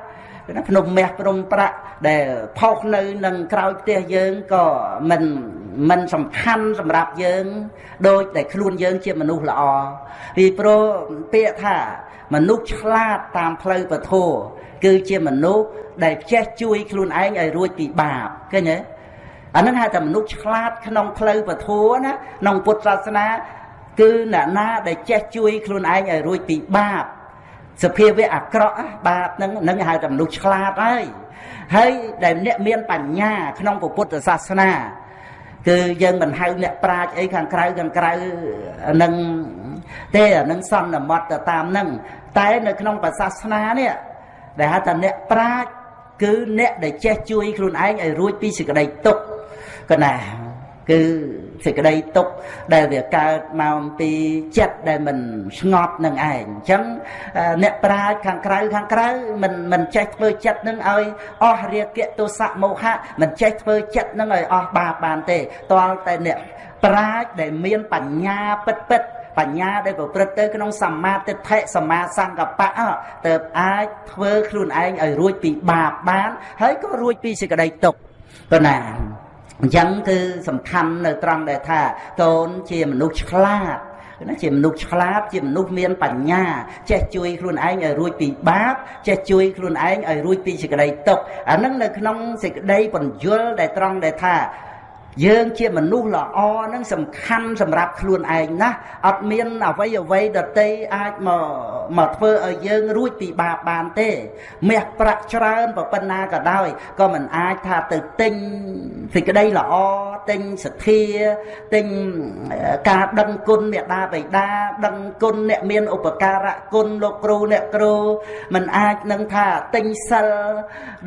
ណាភ្នំមាសភ្នំប្រាក់ដែលផុសនៅនឹងក្រោយផ្ទះយើងក៏មិនមិនសំខាន់សម្រាប់យើង ដូចតែខ្លួនយើងជាមនុស្សល្អពីព្រោះពាក្យថាមនុស្សឆ្លាតតាមផ្លូវពធគឺជាមនុស្សដែលចេះជួយខ្លួនឯងឲ្យរួចពីបាបឃើញទេ អានឹងហៅថាមនុស្សឆ្លាតក្នុងផ្លូវពធណាក្នុងពុទ្ធសាសនា គឺអ្នកណាដែលចេះជួយខ្លួនឯងឲ្យរួចពីបាបសភាវៈអាក្រក់បាបហ្នឹងនឹងហៅថាមនុស្សឆ្លាតហើយហើយដែលអ្នកមានបញ្ញា ក្នុងពុទ្ធសាសនាគឺយើងមិនហៅអ្នកប្រាជ្ញអីខាងក្រៅខាងក្រៅនឹងទេអានឹងសន្មត់ទៅតាមនឹងតែនៅក្នុងសាសនានេះដែលហៅថាអ្នកប្រាជ្ញគឺអ្នកដែលចេះជួយខ្លួនឯងឲ្យរួចពីសេចក្តីទុក្ខ កណាគឺសេចក្តីទុកដែលវាកើតមកពីចិត្តដែលមិនស្ងប់នឹងឯងអញ្ចឹងអ្នកប្រាជ្ញខាងក្រៅខាងក្រៅមិនមិនចេះធ្វើចិត្តនឹងឲ្យអស់រាគៈទោសៈមោហៈមិនចេះធ្វើចិត្តនឹងឲ្យអស់បាបបានទេតលតែអ្នកប្រាជ្ញដែលមានបញ្ញាពិតពិតបញ្ញាដែលប្រព្រឹត្តទៅក្នុងសមាទិដ្ឋិសមាសង្កបៈទៅអាចធ្វើខ្លួនឯងឲ្យរួចពីបាបបាន ហើយក៏រួចពីសេចក្តីទុក្ខប៉ុណ្ណា អញ្ចឹងគឺសំខាន់នៅត្រង់ដែលថាកូនជាមនុស្សឆ្លាតណាជាមនុស្សឆ្លាតជាមនុស្សមានបញ្ញា ចេះជួយខ្លួនឯងឲ្យរួចពីបាបចេះជួយខ្លួនឯងឲ្យរួចពីសេចក្តីទុក្ខអានឹងនៅក្នុងសេចក្តីបញ្យលដែលត្រង់ដែលថា យើងជាមនុស្សល្អនឹងសំខាន់សម្រាប់ខ្លួនឯងណាអត់មានអ្វីអ្វីដតីអាចមកមកធ្វើឲ្យយើងរួចពីបាបបានទេមាសប្រាក់ច្រើនប៉ុណ្ណាក៏ដោយក៏មិនអាចថាទៅទិញសេចក្តីល្អទិញសទ្ធាទិញការដឹងគុណមេដាបិតាដឹងគុណអ្នកមានឧបការៈគុណលោកគ្រូអ្នកគ្រូមិនអាចនឹងថាទិញសិល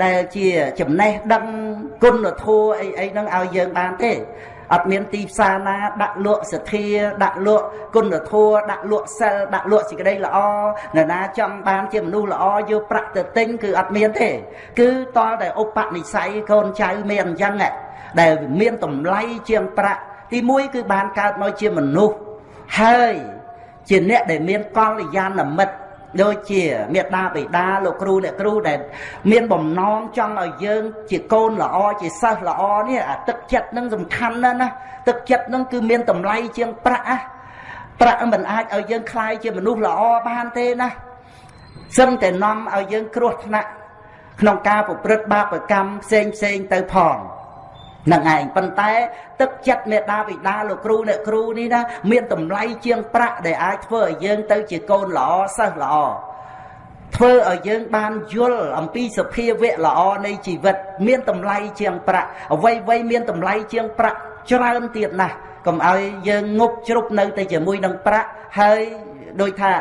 ដែលជាចំណេះដឹង គុណធម៌អីអីហ្នឹងឲ្យយើងបានទេអត់មានទីផ្សារណាដាក់លក់សទ្ធាដាក់លក់គុណធម៌ដាក់លក់សិលដាក់លក់សេចក្តីល្អនរណាចង់បានជាមនុស្សល្អយកប្រាក់ទៅទិញគឺអត់មានទេ គឺតលតែឧបនិស្ស័យកូនចៅមានអញ្ចឹងដែលមានតម្លៃជាងប្រាក់ទី1គឺបានកើតមកជាមនុស្សហើយជាអ្នកដែលមានកល្យាណមិត្ត ដូចជាមេដាបិតាលោកគ្រូអ្នកគ្រូដែលមានបំណងចង់ឲ្យយើង ជាកូនល្អជាសិស្សល្អនេះអាទឹកចិត្តនឹងសំខាន់ណាស់ណាទឹកចិត្តនឹងគឺមានតម្លៃជាងប្រាក់ណាប្រាក់មិនអាចឲ្យយើងคลายជាមនុស្សល្អបានទេណាសឹងតែនាំឲ្យយើងគ្រោះថ្នាក់ក្នុងការប្រព្រឹត្តបាបកម្មផ្សេងផ្សេងទៅផង នឹងឯងប៉ុន្តែទឹកចិត្តមេដាបិតាលោកគ្រូអ្នកគ្រូនេះណាមានតម្លៃជាងប្រាក់ដែលអាចធ្វើឲ្យយើងទៅជាកូនល្អសិស្សល្អធ្វើឲ្យយើងបានយល់អំពីសភាវៈល្អនៃជីវិត មានតម្លៃជាងប្រាក់អ្វីអ្វីមានតម្លៃជាងប្រាក់ច្រើនទៀតណាស់កុំឲ្យយើងងប់ជ្រុបនៅតែជាមួយនឹងប្រាក់ហើយដូចថា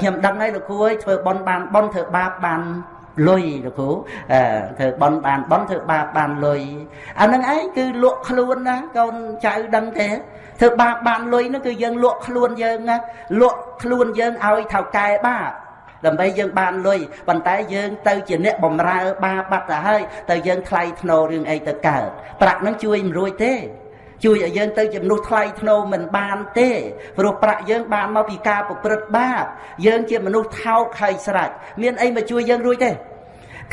ខ្ញុំដឹងហើយលោកគ្រូអើយធ្វើបន់បានបន់ធ្វើបាបបាន លុយលោកគ្រូធ្វើបន់បានបន់ធ្វើបាបបានលុយអានឹងឯងគឺលក់ខ្លួនណាកូនចៅដឹងទេធ្វើបាបបានលុយនោះគឺយើងលក់ខ្លួនយើងណាលក់ខ្លួនយើងឲ្យថៅកែបាបដើម្បីយើងបានលុយប៉ុន្តែយើងទៅជាអ្នកបំរើបាបាត់ទៅហើយទៅយើងថ្លៃធ្នូរឿងអីទៅកើតប្រាក់នឹងជួយមិនរួចទេ ជួយឲ្យយើងទៅជាមនុស្សថ្លៃធ្នូមិនបានទេព្រោះប្រាក់យើងបានមកពីការប្រព្រឹត្តបាបយើងជាមនុស្សថោកហើយស្រេចមានអីមកជួយយើងរួចទេ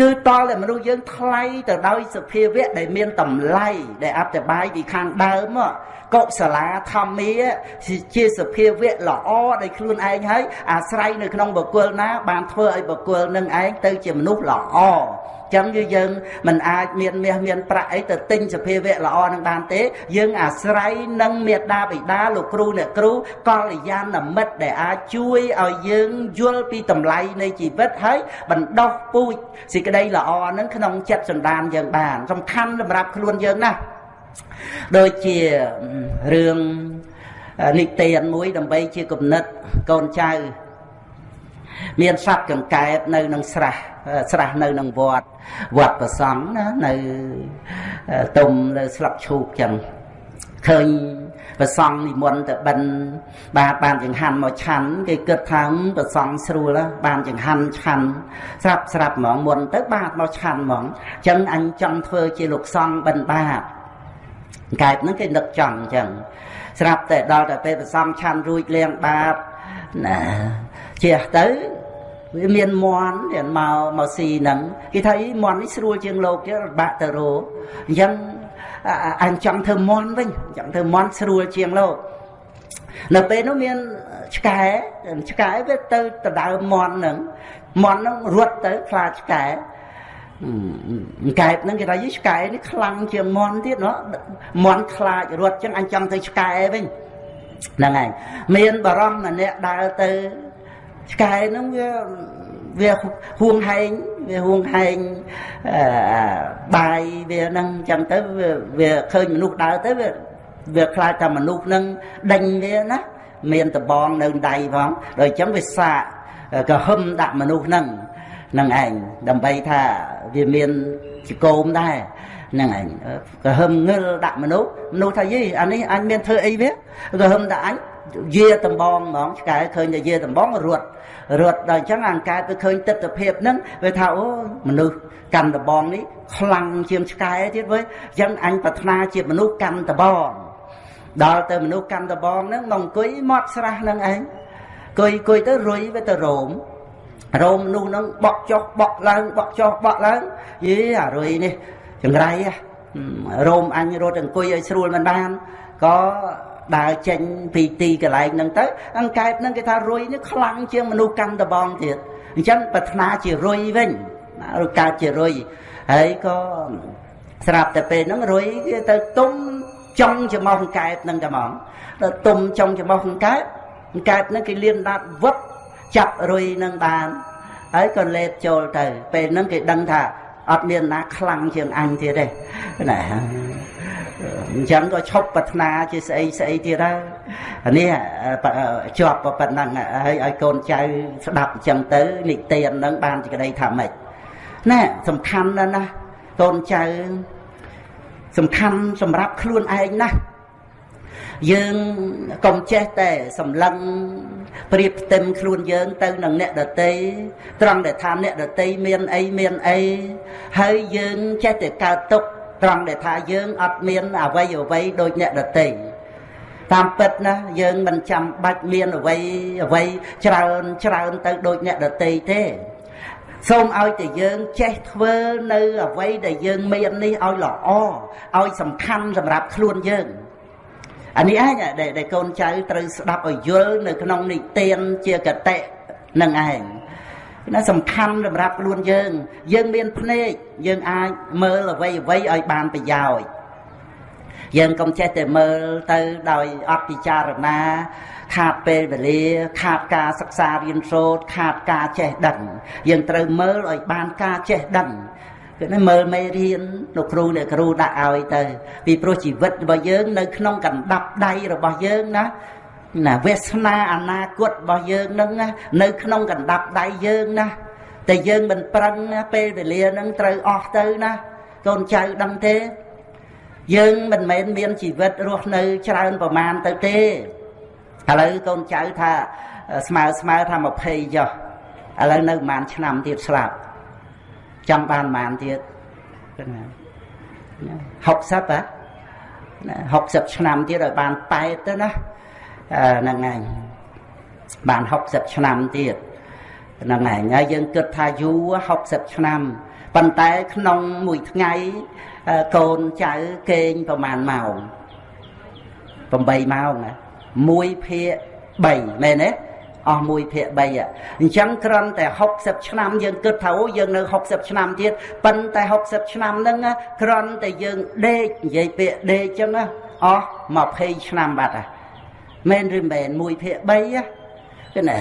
គឺតលតែមនុស្សយើងថ្លៃទៅដោយសភាវៈដែលមានតម្លៃដែលអត្តបាយពីខាងដើមមកកុសលាធម្មាជាសភាវៈល្អដោយខ្លួនឯងហើយអាស្រ័យនៅក្នុងបុគ្គលណាបានធ្វើឲ្យបុគ្គលនឹងឯងទៅជាមនុស្សល្អ ចឹងគឺយើងមិនអាចមានមាសមានប្រាក់អីទៅទិញសភាវៈល្អនឹងបានទេ យើងអាស្រ័យនឹងមេត្តាបិតាលោកគ្រូអ្នកគ្រូកល្យាណមិត្តដែលអាចជួយឲ្យយើងយល់ពីតម្លៃនៃជីវិតហើយបណ្ដោះពូជសេចក្តីល្អនឹងក្នុងចិត្តសន្តានយើងបាន សំខាន់សម្រាប់ខ្លួនយើងណាស់ដូចជារឿងនិទានមួយដើម្បីជាគំនិតកូនចៅមានសត្វកង្កែបនៅនឹងស្រះ ស្រះនៅនឹងវត្តវត្តប្រសង់ណានៅទុំនៅស្លឹកឈូកចឹងឃើញប្រសង់និមន្តទៅបិណ្ឌបាទបានចង្ហាន់មកឆាន់គេគិតថាប្រសង់ស្រួលបានចង្ហាន់ឆាន់ស្រាប់ស្រាប់ហ្មងមុនទៅបាទមកឆាន់ហ្មងអញ្ចឹងអញចង់ធ្វើជាលោកសង្ឃបិណ្ឌបាតកែបហ្នឹងគេនឹកចង់អញ្ចឹងស្រាប់តែដល់តែពេលប្រសំឆាន់រួចលៀងបាតណាជះទៅ វាមានមន់ទៀតមកមកស៊ីហ្នឹងគេថាអីមន់នេះស្រួលជាងលោកទៀតបាក់ទៅរោអញ្ចឹងអញចង់ធ្វើមន់វិញចង់ធ្វើមន់ស្រួលជាងលោកនៅពេលនោះមានឆ្កែឆ្កែវាទៅដដៅមន់ហ្នឹងមន់ហ្នឹងរត់ទៅខ្លាចឆ្កែកែបហ្នឹងគេថាយីឆ្កែនេះខ្លាំងជាងមន់ទៀតណោះមន់ខ្លាចរត់ចឹងអញចង់ទៅឆ្កែវិញហ្នឹងហើយមានបរោះម្នាក់ដើរទៅ ឆ្កែហ្នឹងវាវាហួងហែងវាហួងហែងបាយវាហ្នឹងចឹងទៅវាឃើញមនុស្សដើរទៅវាវាខ្លាចថាមនុស្សហ្នឹងដេញវាណាមានតបងនៅដៃផងដោយអញ្ចឹងវាសាកក៏ហឹមដាក់មនុស្សហ្នឹងនឹងឯងដើម្បីថាវាមានជាកោមដែរហ្នឹងឯងក៏ហឹមងឹលដាក់មនុស្សមនុស្សថាយីអានេះអញមានធ្វើអីវាក៏ហឹមដាក់អញយាដំបងហ្មងឆ្កែឃើញតែយាដំបងរត់ រត់ដល់អញ្ចឹងអង្កែទៅឃើញទស្សនភាពហ្នឹងវាថាអូមនុស្សកាន់ដំបងនេះខ្លាំងជាងឆ្កែទៀតវើអញ្ចឹងអញប្រាថ្នាជាមនុស្សកាន់ដំបងដល់ទៅមនុស្សកាន់ដំបងហ្នឹងមកអង្គុយមាត់ស្រះហ្នឹងឯងអង្គុយអង្គុយទៅរុយវាទៅរោមរោមមនុស្សហ្នឹងបក់ចុះបក់ឡើងបក់ចុះបក់ឡើងយីអារុយនេះចង្រៃរោមអញរត់អង្គុយឲ្យស្រួលមិនបានក៏ ដើរចេញពីទីកន្លែងហ្នឹងទៅអង្កែបហ្នឹងគេថារុយនេះខ្លាំងជាងមនុស្សកាន់ដបងទៀតអញ្ចឹងប្រាថ្នាជារុយវិញឬកើតជារុយហើយក៏ស្រាប់តែពេលហ្នឹងរុយគេទៅទុំចង់ច្រមុះអង្កែបហ្នឹងតែហ្មងដល់ទុំចង់ច្រមុះអង្កែបអង្កែបហ្នឹងគេលៀនដាត់វឹបចាប់រុយនឹងបានហើយក៏លេបចូលទៅ ពេលហ្នឹងគេដឹងថាអត់មានណាខ្លាំងជាងអញទៀតទេណា អញ្ចឹងក៏ឈប់ប្រាថ្នាជាស្អីស្អីទៀតហើយនេះជាប់ប៉ុណ្ណឹងហើយឲ្យកូនចៅស្ដាប់អញ្ចឹងទៅនិទាននឹងបានជាក្តីថាម៉េចណែសំខាន់ណាស់ណាកូនចៅសំខាន់សម្រាប់ខ្លួនឯងណាស់យើងកុំចេះតែសម្លឹងប្រៀបផ្ទឹមខ្លួនយើងទៅនឹងអ្នកដតីត្រង់ដែលថាអ្នកដតីមានអីមានអីហើយយើងចេះតែកើតទុក ត្រង់ដែលថាយើងអត់មានអវ័យអវ័យដូចអ្នកដតីតាមពិតណាយើងមិនចាំបាច់មានអវ័យអវ័យច្រើនច្រើនទៅដូចអ្នកដតីទេសូមឲ្យតែយើងចេះធ្វើនៅអ្វីដែលយើងមាននេះឲ្យល្អឲ្យសំខាន់សម្រាប់ខ្លួនយើងអានេះឯងដែលកូនចៅត្រូវស្ដាប់ឲ្យយល់នៅក្នុងនិទានជាកតិនឹងឯង ណាសំខាន់សម្រាប់ខ្លួនយើង យើងមានភ្នែកយើងអាចមើលអ្វីអ្វីឲ្យបានប្រយោជន៍យើងកុំចេះតែមើលទៅដោយអត់ពិចារណា ខាតពេលវេលា ខាតការសិក្សារៀនសូត្រខាតការចេះដឹង យើងត្រូវមើលឲ្យបានការចេះដឹងគឺណាមើលមេរៀនលោកគ្រូអ្នកគ្រូដាក់ឲ្យទៅ ពីព្រោះជីវិតរបស់យើង នៅក្នុងកណ្ដាប់ដៃរបស់យើងណា ណាវាសនាអនាគតរបស់យើងនឹងណានៅក្នុងកណ្ដាប់ដៃយើងណាតែយើងមិនប្រឹងណាពេលវេលានឹងត្រូវអស់ទៅណាកូនចៅដឹងទេ យើងមិនមែនមានជីវិតរស់នៅច្រើនប្រមាណទៅទេឥឡូវកូនចៅថាស្មើស្មើថា20ចុះឥឡូវនៅប្រហែលឆ្នាំទៀតស្លាប់ចង់បានប្រហែលទៀតណា60ហ៎ណា60ឆ្នាំទៀតឲ្យបាន8ទៅណា ហ្នឹងហើយបាន60ឆ្នាំទៀតហ្នឹងហើយហើយយើងគិតថាយូរ60ឆ្នាំប៉ុន្តែក្នុងមួយថ្ងៃកូនចៅគេងប្រហែលម៉ោង8ម៉ោងណា1ភាគ3មែនទេអស់1ភាគ3អញ្ចឹងគ្រាន់តែ60ឆ្នាំយើងគិតថាអូយើងនៅ60ឆ្នាំទៀតប៉ុន្តែ60ឆ្នាំហ្នឹងគ្រាន់តែយើងដេកនិយាយពាក្យដេកអញ្ចឹងអស់20ឆ្នាំបាត់ហ่ะ មែនឬមែន1ភាគ3គឺណា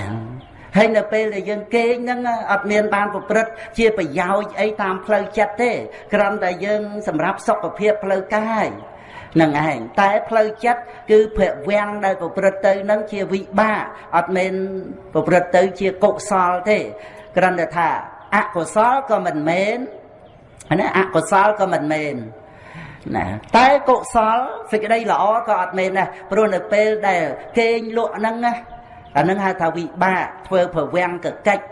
ហើយនៅពេលដែលយើងគេងហ្នឹងអត់មានបានប្រព្រឹត្តជាប្រយោជន៍អីតាមផ្លូវចិត្តទេគ្រាន់តែយើងសម្រាប់សុខភាពផ្លូវកាយនឹងឯងតែផ្លូវចិត្តគឺភវាំងដែលប្រព្រឹត្តទៅនឹងជាវិបាកអត់មែនប្រព្រឹត្តទៅជាកុសលទេគ្រាន់តែថាអកុសលក៏មិនមែនណាអកុសលក៏មិនមែន ណាតែកុសលសេចក្តីល្អក៏អត់មែនដែរព្រោះនៅពេលដែលគេងលក់ហ្នឹងណាអានឹងហៅថាវិបាកធ្វើប្រវាំងកកិច្ច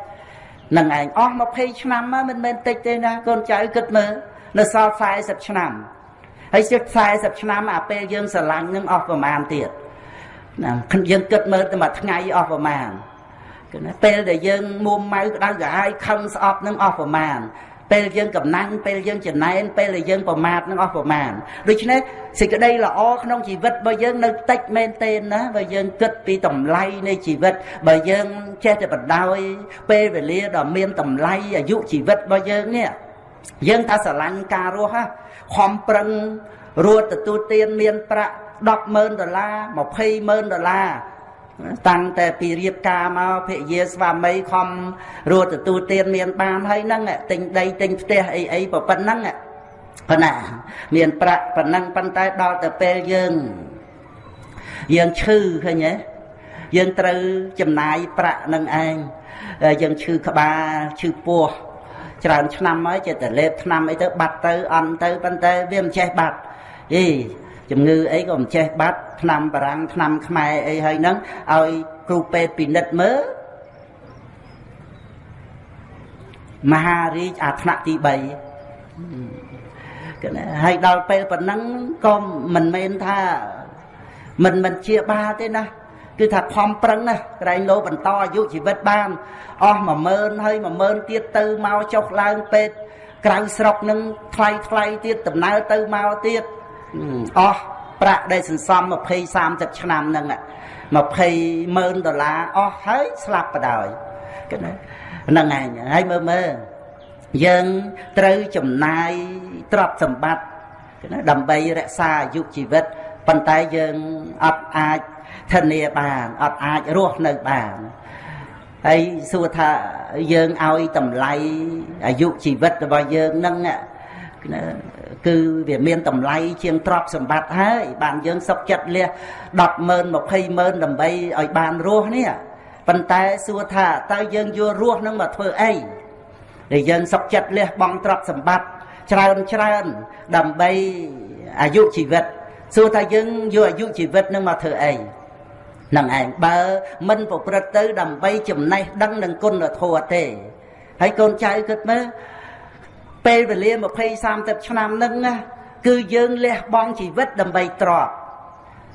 នឹងឯងអស់20ឆ្នាំមកមិនមែនតិចទេណាកូនចៅគិតមើលនៅសល់40ឆ្នាំហើយជិត40ឆ្នាំអាពេលយើងស្រឡាញ់នឹងអស់ប្រមាណទៀតណាយើងគិតមើលតែមួយថ្ងៃអស់ប្រមាណគឺណាពេលដែលយើងមុំម៉ៅក្តៅក្រហាយខឹងស្អប់នឹងអស់ប្រមាណ ពេលយើងកំណាញ់ពេលយើងចំណែនពេលដែលយើងប្រមាថនឹងអស់ប្រមាណដូច្នេះសេចក្តីល្អក្នុងជីវិតរបស់យើងនៅតិចមែនទេណាបើយើងគិតពីតម្លៃនៃជីវិតបើយើងចេះតែបដោយពេលវេលាដ៏មានតម្លៃអាយុជីវិតរបស់យើងនេះយើងថាស្រឡាញ់ការរស់ហ่ะខំប្រឹងរត់ទទួលទានមានប្រាក់100000ដុល្លារ200,000ដុល្លារ តាំងតែពីរៀបការមកភរិយាស្វាមីខំរត់ទទួលទានមានបានហើយហ្នឹងទិញដីទិញផ្ទះអីអីប៉ុណ្ណឹងប៉ុណ្ណាមានប្រាក់ប៉ុណ្ណឹងប៉ុន្តែដល់ទៅពេលយើងយើងឈឺឃើញទេយើងត្រូវចំណាយប្រាក់នឹងឯងយើងឈឺក្បាលឈឺពោះច្រើនឆ្នាំហើយចេះតែលេបឆ្នាំអីទៅបាត់ទៅអន់ទៅប៉ុន្តែវាមិនចេះបាត់អី ជំងឺអីក៏មិនចេះបាត់ឆ្នាំបារាំងឆ្នាំខ្មែរអីហើយហ្នឹងឲ្យគ្រូពេទ្យពិនិត្យមើលមហារាជអាថ្នាក់ទី3គឺណាហើយដល់ពេលប៉ុណ្ណឹងក៏មិនមែនថាមិនមិនជាបាលទេណាគឺថាខំប្រឹងណាក្រែងលោបន្តអាយុជីវិតបានអស់10000ហើយ10000ទៀតទៅមកចុះឡើងពេទ្យក្រៅស្រុកនឹងថ្លៃថ្លៃទៀតដំណើរទៅមកទៀត អស់ប្រាក់ដែលសន្សំ20 30ឆ្នាំហ្នឹង20ម៉ឺនដុល្លារអស់ហើយស្លាប់បដ ாய் គណាហ្នឹងឯងហើយមើលមើលយើងត្រូវចំណាយទ្រព្យសម្បត្តិណាដើម្បីរក្សាអាយុជីវិតប៉ុន្តែយើងអត់អាចធានាបានអត់អាចរស់នៅបានហើយសួរថាយើងឲ្យតម្លៃអាយុជីវិតរបស់យើងនឹង គឺវាមានតម្លៃជាងទ្រព្យសម្បត្តិហើយបានយើងសុកចិត្តលះ10ម៉ឺន20ម៉ឺនដើម្បីឲ្យបានរស់នេះប៉ុន្តែសួរថាតើយើងយករស់នឹងមកធ្វើអីដែលយើងសុកចិត្តលះបង់ទ្រព្យសម្បត្តិច្រើនច្រើនដើម្បីអាយុជីវិតសួរថាយើងយកអាយុជីវិតនឹងមកធ្វើអីនឹងឯងបើមិនប្រព្រឹត្តទៅ ដើម្បីចំណេះដឹងនឹងគុណធម៌ទេហើយកូនចៅគិតមើល ពេលវេលា20 30ឆ្នាំហ្នឹងគឺយើងលះបង់ជីវិតដើម្បីទ្រព្យ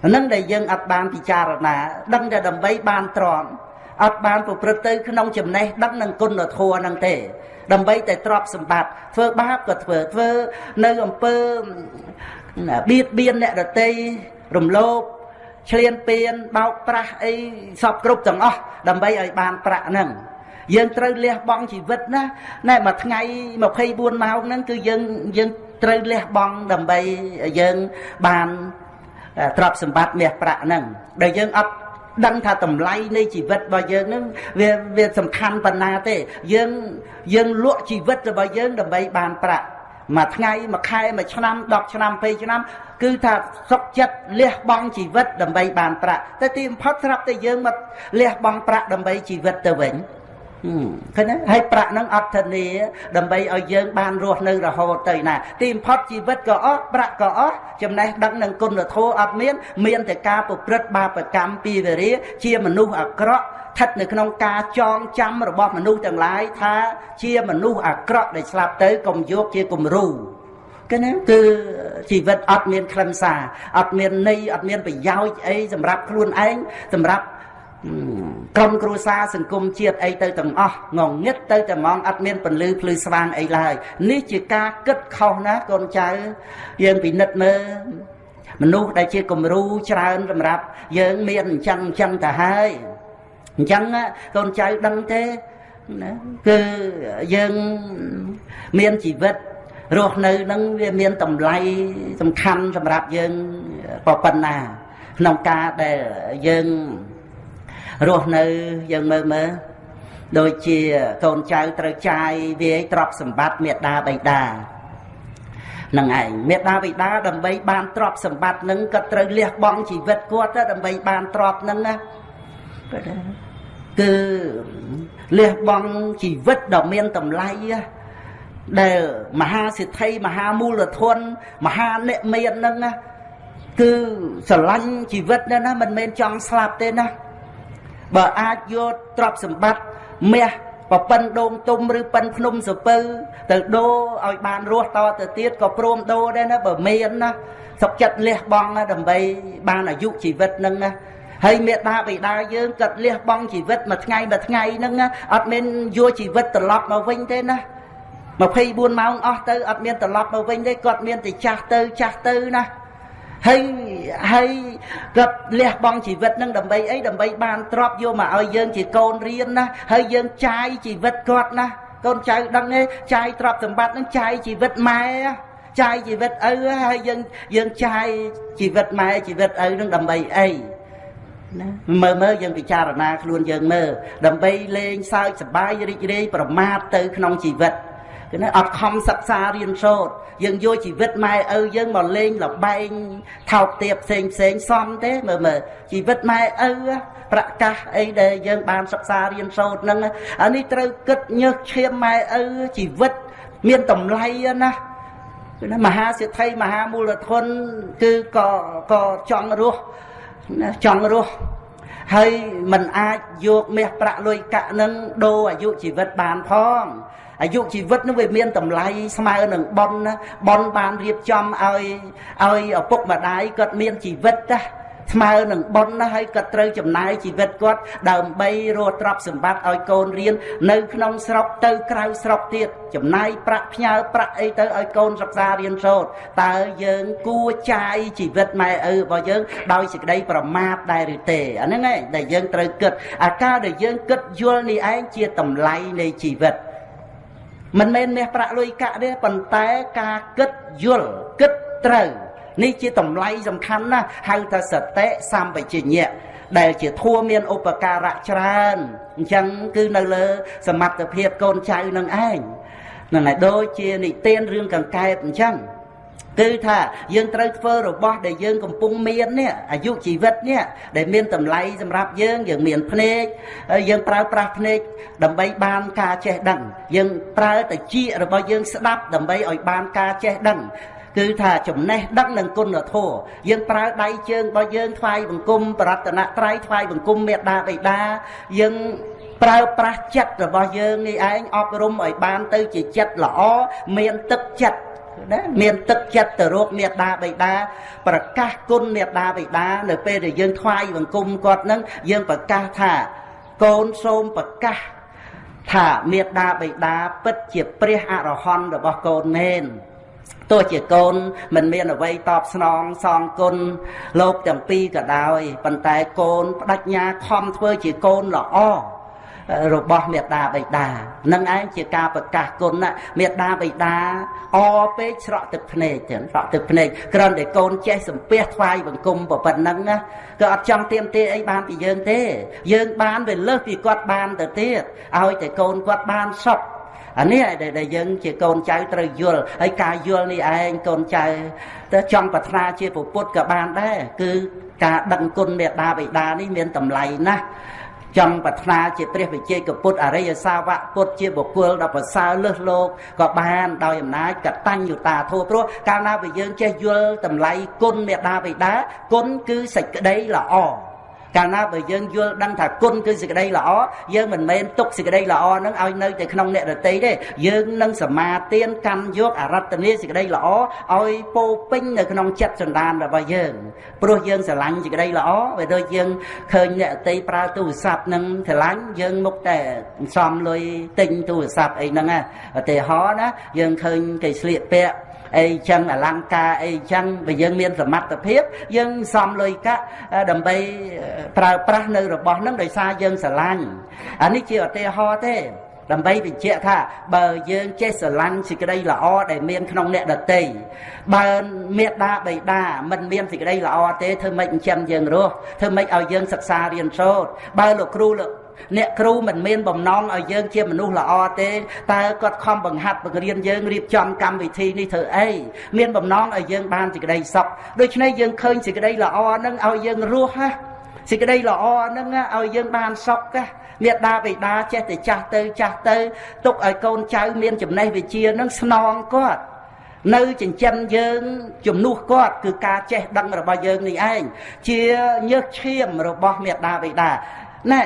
ហ្នឹងដែលយើងអត់បានពិចារណា ដឹងតែដើម្បីបានទ្រព្យអត់បានប្រព្រឹត្តទៅក្នុងចំណេះដឹងនឹងគុណធម៌ហ្នឹងទេ ដើម្បីតែទ្រព្យសម្បត្តិធ្វើបាបក៏ធ្វើធ្វើនៅអំពើបៀតបៀនអ្នកដតីរំលោភឆ្លៀនពៀនបោកប្រាស់អីសពគ្រប់ទាំងអស់ដើម្បីឲ្យបានប្រាក់ហ្នឹង យើងត្រូវលះបង់ជីវិតណាណែមួយថ្ងៃ24ម៉ោងហ្នឹងគឺយើងយើងត្រូវលះបង់ដើម្បីយើងបានទ្រព្យសម្បត្តិមាសប្រាក់ហ្នឹងដែលយើងអត់ដឹងថាតម្លៃនៃជីវិតរបស់យើងនឹងវាវាសំខាន់ប៉ុណ្ណាទេ យើងយើងលក់ជីវិតរបស់យើងដើម្បីបានប្រាក់មួយថ្ងៃមួយខែមួយឆ្នាំ10ឆ្នាំ20ឆ្នាំ គឺថាសុខចិត្តលះបង់ជីវិតដើម្បីបានប្រាក់តែទីបំផុតស្រាប់តែយើងមកលះបង់ប្រាក់ដើម្បីជីវិតទៅវិញ ឃើញទេហើយប្រាក់ហ្នឹងអត់ធានាដើម្បីឲ្យយើងបានរស់នៅរហូតទៅណាទីបំផុតជីវិតក៏អស់ប្រាក់ក៏អស់ចំណេះដឹងនឹងគុណធម៌អត់មាន មានតែការប្រព្រឹត្តបាបកម្មពីវេរាជាមនុស្សអាក្រក់ស្ថិតនៅក្នុងការចងចាំរបស់មនុស្សទាំងឡាយថាជាមនុស្សអាក្រក់ដែលស្លាប់ទៅកុំយកជាគំរូគឺណាគឺជីវិតអត់មានខ្លឹមសារអត់មានន័យអត់មានប្រយោជន៍អីសម្រាប់ខ្លួនឯងសម្រាប់ ក្រុមគ្រួសារសង្គមជាតិអីទៅទាំងអស់ងងឹតទៅតែហ្មងអត់មានពលឺភ្លឺស្វាងអីឡើយនេះជាការគិតខុសណាកូនចៅយើងពិនិត្យមើលមនុស្សដែលជាគំរូច្រើនសម្រាប់យើងមានអញ្ចឹងអញ្ចឹងទៅហើយអញ្ចឹងកូនចៅដឹងទេណាគឺយើងមានជីវិតរស់នៅនឹងវាមានតម្លៃសំខាន់សម្រាប់យើងប៉ុណ្ណាក្នុងការដែលយើង រស់នៅយើងមើលមើលដូចជាកូនចៅត្រូវចាយវាយទ្រព្យសម្បត្តិមេដាបៃតានឹងឯងមេដាបៃតាដើម្បីបានទ្រព្យសម្បត្តិនឹងក៏ត្រូវលះបង់ជីវិតគាត់ទៅដើម្បីបានទ្រព្យនឹងណាគឺលះបង់ជីវិតដ៏មានតម្លៃដែលមហាសិទ្ធិមហាមូលធនមហាអ្នកមាននឹងគឺស្រឡាញ់ជីវិតណាមិនមែនចង់ស្លាប់ទេណា បើអាចយកទ្រព្យសម្បត្តិមាសបពិនដូងទុំឬប៉ិនភ្នំសពៅទៅដូរឲ្យបានរស់តទៅទៀតក៏ព្រមដូរដែរណាបើមានណាសុខចិត្តលះបង់ដើម្បីបានអាយុជីវិតនឹងណាហើយមេដាបិតាយើងក៏លះបង់ជីវិតមួយថ្ងៃមួយថ្ងៃហ្នឹងអត់មានយកជីវិតត្រឡប់មកវិញទេណា24ម៉ោងអស់ទៅអត់មានត្រឡប់មកវិញទេគាត់មានតែចាស់ទៅចាស់ទៅណា ហើយហើយគាត់លះបង់ជីវិតនឹងដើម្បីអីដើម្បីបានទ្របយកមកឲ្យយើងជាកូនរៀនណាហើយយើងចាយជីវិតគាត់ណាកូនចៅដឹងទេចាយទ្របសម្បត្តិនឹងចាយជីវិតម៉ែចាយជីវិតឪហើយយើងយើងចាយជីវិតម៉ែជីវិតឪនឹងដើម្បីអីណាមើលមើលយើងពិចារណាខ្លួនយើងមើលដើម្បីលេងសើចសប្បាយរីករាយប្រមាថទៅក្នុងជីវិត គឺណាអត់ខំសិក្សារៀនសូត្រយើងយកជីវិតម៉ែឪយើងមកលេងលបែងថោកទាបផ្សេងផ្សេងសំទេមើលមើលជីវិតម៉ែឪប្រកាសអីដែលយើងបានសិក្សារៀនសូត្រហ្នឹងអានេះត្រូវគិតញើសឈាមម៉ែឪជីវិតមានតម្លៃណាគឺណាមហាសិទ្ធិមហាមូលធនគឺក៏ក៏ចង់រស់ចង់រស់ហើយมันអាចយកមាសប្រាក់លុយកាក់នឹងដូរអាយុជីវិតបានផង អាយុជីវិតនឹងវាមានតម្លៃស្មើនឹងប៉ុនណាប៉ុនបានរៀបចំឲ្យឲ្យឪពុកម្ដាយគាត់មានជីវិតណាស្មើនឹងប៉ុនណាហើយគាត់ត្រូវចំណាយជីវិតគាត់ដើម្បីរស់ទ្រព្យសម្បត្តិឲ្យកូនរៀននៅក្នុងស្រុកទៅក្រៅស្រុកទៀតចំណាយប្រាក់ផ្ញើប្រាក់អីទៅឲ្យកូនសិក្សារៀនសូត្រតើយើងគួរចាយជីវិតម៉ែឪរបស់យើងដោយសេចក្តីប្រមាទដែរឬទេអាហ្នឹងឯងដែលយើងត្រូវគិតអាការដែលយើងគិតយល់នេះឯងជាតម្លៃនៃជីវិត មិនមែនមាសប្រាក់លុយកាក់ទេប៉ុន្តែការគិតយល់គិតត្រូវនេះជាតម្លៃសំខាន់ណាស់ហៅថាសតិសម្បជញ្ញៈដែលជាធัวមានឧបការៈច្រើនអញ្ចឹងគឺនៅលើ សមត្ថភាពកូនចៅនឹងឯងហ្នឹងហើយដូចជានិទានរឿងកង្កែបអញ្ចឹង គឺថាយើងត្រូវធ្វើរបស់ដែលយើងកំពុងមាននេះអាយុជីវិតនេះដែលមានតម្លៃសម្រាប់យើងយើងមានភ្នែកយើងប្រើប្រាស់ភ្នែកដើម្បីបានការចេះដឹង យើងប្រើតិចរបស់យើងស្ដាប់ដើម្បីឲ្យបានការចេះដឹងគឺថាចំណេះដឹងនិងគុណធម៌យើងប្រើដៃជើងរបស់យើងថ្វាយបង្គំបរតនត្រ័យថ្វាយបង្គំមេត្តាបិតាយើងប្រើប្រាស់ចិត្តរបស់យើងនេះឯងអប់រំឲ្យបានទៅជាចិត្តល្អមានទឹកចិត្ត ណាមានទឹកចិត្តទៅរកមេត្តាបិតាប្រកាសគុណមេត្តាបិតានៅពេលដែលយើងថ្វាយបង្គំគាត់នឹងយើងប្រកាសថាកូនសូមប្រកាសថាមេត្តាបិតាពិតជាព្រះអរហន្តរបស់កូនមែនទោះជាកូនមិនមានអ្វីតបស្នងសងគុណលោកទាំងពីរក៏ដោយប៉ុន្តែកូនបដិញ្ញាខំធ្វើជាកូនល្អ របស់មេត្តាបិតានឹងឯងជាការប្រកាសគុណមេត្តាបិតាអពេកស្រក់ទឹកភ្នែកចឹងស្រក់ទឹកភ្នែកគ្រាន់តែកូនចេះសំពះថ្វាយបង្គំប៉ុណ្ណឹងណាក៏អត់ចង់ទៀមទាអីបានពីយើងទេ យើងបានវាលើសពីគាត់បានទៅទៀតឲ្យតែកូនគាត់បានសុខអានេះដែលយើងជាកូនចៅត្រូវយល់ហើយការយល់នេះឯងកូនចៅទៅចង់ប្រាថ្នាជាពុទ្ធក៏បានដែរគឺការដឹងគុណមេត្តាបិតានេះមានតម្លៃណាស់ ចង់ប្រាថ្នាជាព្រះវិជ័យកពុទ្ធអរិយសាវកពុទ្ធជាបុគ្គលដ៏ប្រសើរលើសលោកក៏បានដោយអំណាចកតញ្ញុតាធម៌ព្រោះកាលណាបើយើងចេះយល់តម្លៃគុណមេត្តាបិតាគុណគឺសេចក្តីល្អ កាលណាបើយើងយល់ដឹងថាគុណគឺសេចក្តីល្អយើងមិនមែនទុកសេចក្តីល្អហ្នឹងឲ្យនៅតែក្នុងអ្នករតីទេយើងនឹងសមាទានកម្មយកអរតនីសេចក្តីល្អឲ្យពោពេញនៅក្នុងចិត្តសន្តានរបស់យើងព្រោះយើងស្រឡាញ់សេចក្តីល្អបើដូចយើងឃើញអ្នករតីប្រើទូរស័ព្ទនឹងស្រឡាញ់យើងមុខតែសំលុយទិញទូរស័ព្ទអីហ្នឹងឧទាហរណ៍ណាយើងឃើញគេស្លៀកពាក់ អីចឹងអលង្ការអីចឹងបើយើងមានសមត្ថភាព យើងសំលុយកាក់ដើម្បីប្រើប្រាស់នៅរបស់ហ្នឹងដោយសារយើងស្រឡាញ់អានេះជាឧទាហរណ៍ទេដើម្បីបញ្ជាក់ថាបើយើងចេះស្រឡាញ់សេចក្តីល្អដែលមានក្នុងអ្នកដតីបើមេដាបៃតាមិនមានសេចក្តីល្អទេធ្វើម៉េចចិញ្ចឹមយើងរស់ធ្វើម៉េចឲ្យយើងសិក្សារៀនសូត្របើលោកគ្រូលោក អ្នកគ្រូមិនមានបំណងឲ្យយើងជាមនុស្សល្អទេតើគាត់ខំបង្ហាត់បង្រៀនយើងរៀបចំកម្មវិធីនេះធ្វើអីមានបំណងឲ្យយើងបានសេចក្តីសុខដូច្នេះយើងឃើញសេចក្តីល្អហ្នឹងឲ្យយើងរស់ណាសេចក្តីល្អហ្នឹងឲ្យយើងបានសុខណាមេដាបិតាចេះតែចាស់ទៅចាស់ទៅទុកឲ្យកូនចៅមានចំណេះវិជ្ជានឹងស្នងគាត់នៅចិញ្ចឹមយើងជំនួសគាត់គឺការចេះដឹងរបស់យើងនេះឯងជាញើសឈាមរបស់មេដាបិតាណែ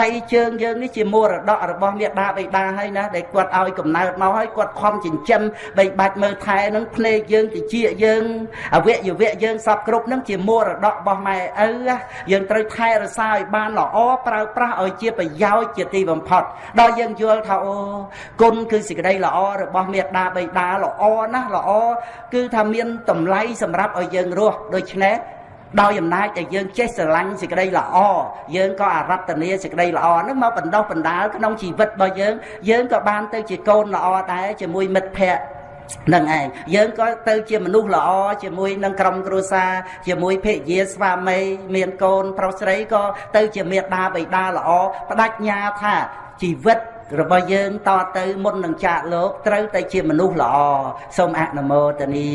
ដៃជើងយើងនេះជាមរតករបស់មេដាបិតាហើយណាដែលគាត់ឲ្យកំណើតមកហើយគាត់ខំចិញ្ចឹមបីបាច់មើលថែនឹងភ្នែកយើងតិចយើងអវយវៈយើងសពគ្រប់នឹងជាមរតករបស់ម៉ែឪយើងត្រូវថែរក្សាឲ្យបានល្អប្រើប្រាស់ឲ្យជាប្រយោជន៍ជាទីបំផុតដល់យើងយល់ថាអូគុណគឺសេចក្តីល្អរបស់មេដាបិតាល្អណាស់ល្អគឺថាមានតម្លៃសម្រាប់ឲ្យយើងរស់ដូច្នេះ ដោយអំណាចដែលយើងចេះស្រឡាញ់សេចក្តីល្អយើងក៏អារតនាសេចក្តីល្អហ្នឹងមកបណ្ដោះបណ្ដាលក្នុងជីវិតរបស់យើងយើងក៏បានទៅជាកូនល្អដែរជាមួយមិត្តភ័ក្តិនឹងឯងយើងក៏ទៅជាមនុស្សល្អជាមួយនឹងក្រុមគ្រួសារជាមួយភរិយាស្វាមីមានកូនប្រុសស្រីក៏ទៅជាមេដាបិតាល្អបដិញ្ញាថាជីវិតរបស់យើងតទៅមុននឹងចាកលោកត្រូវតែជាមនុស្សល្អសូមអនុមោទនា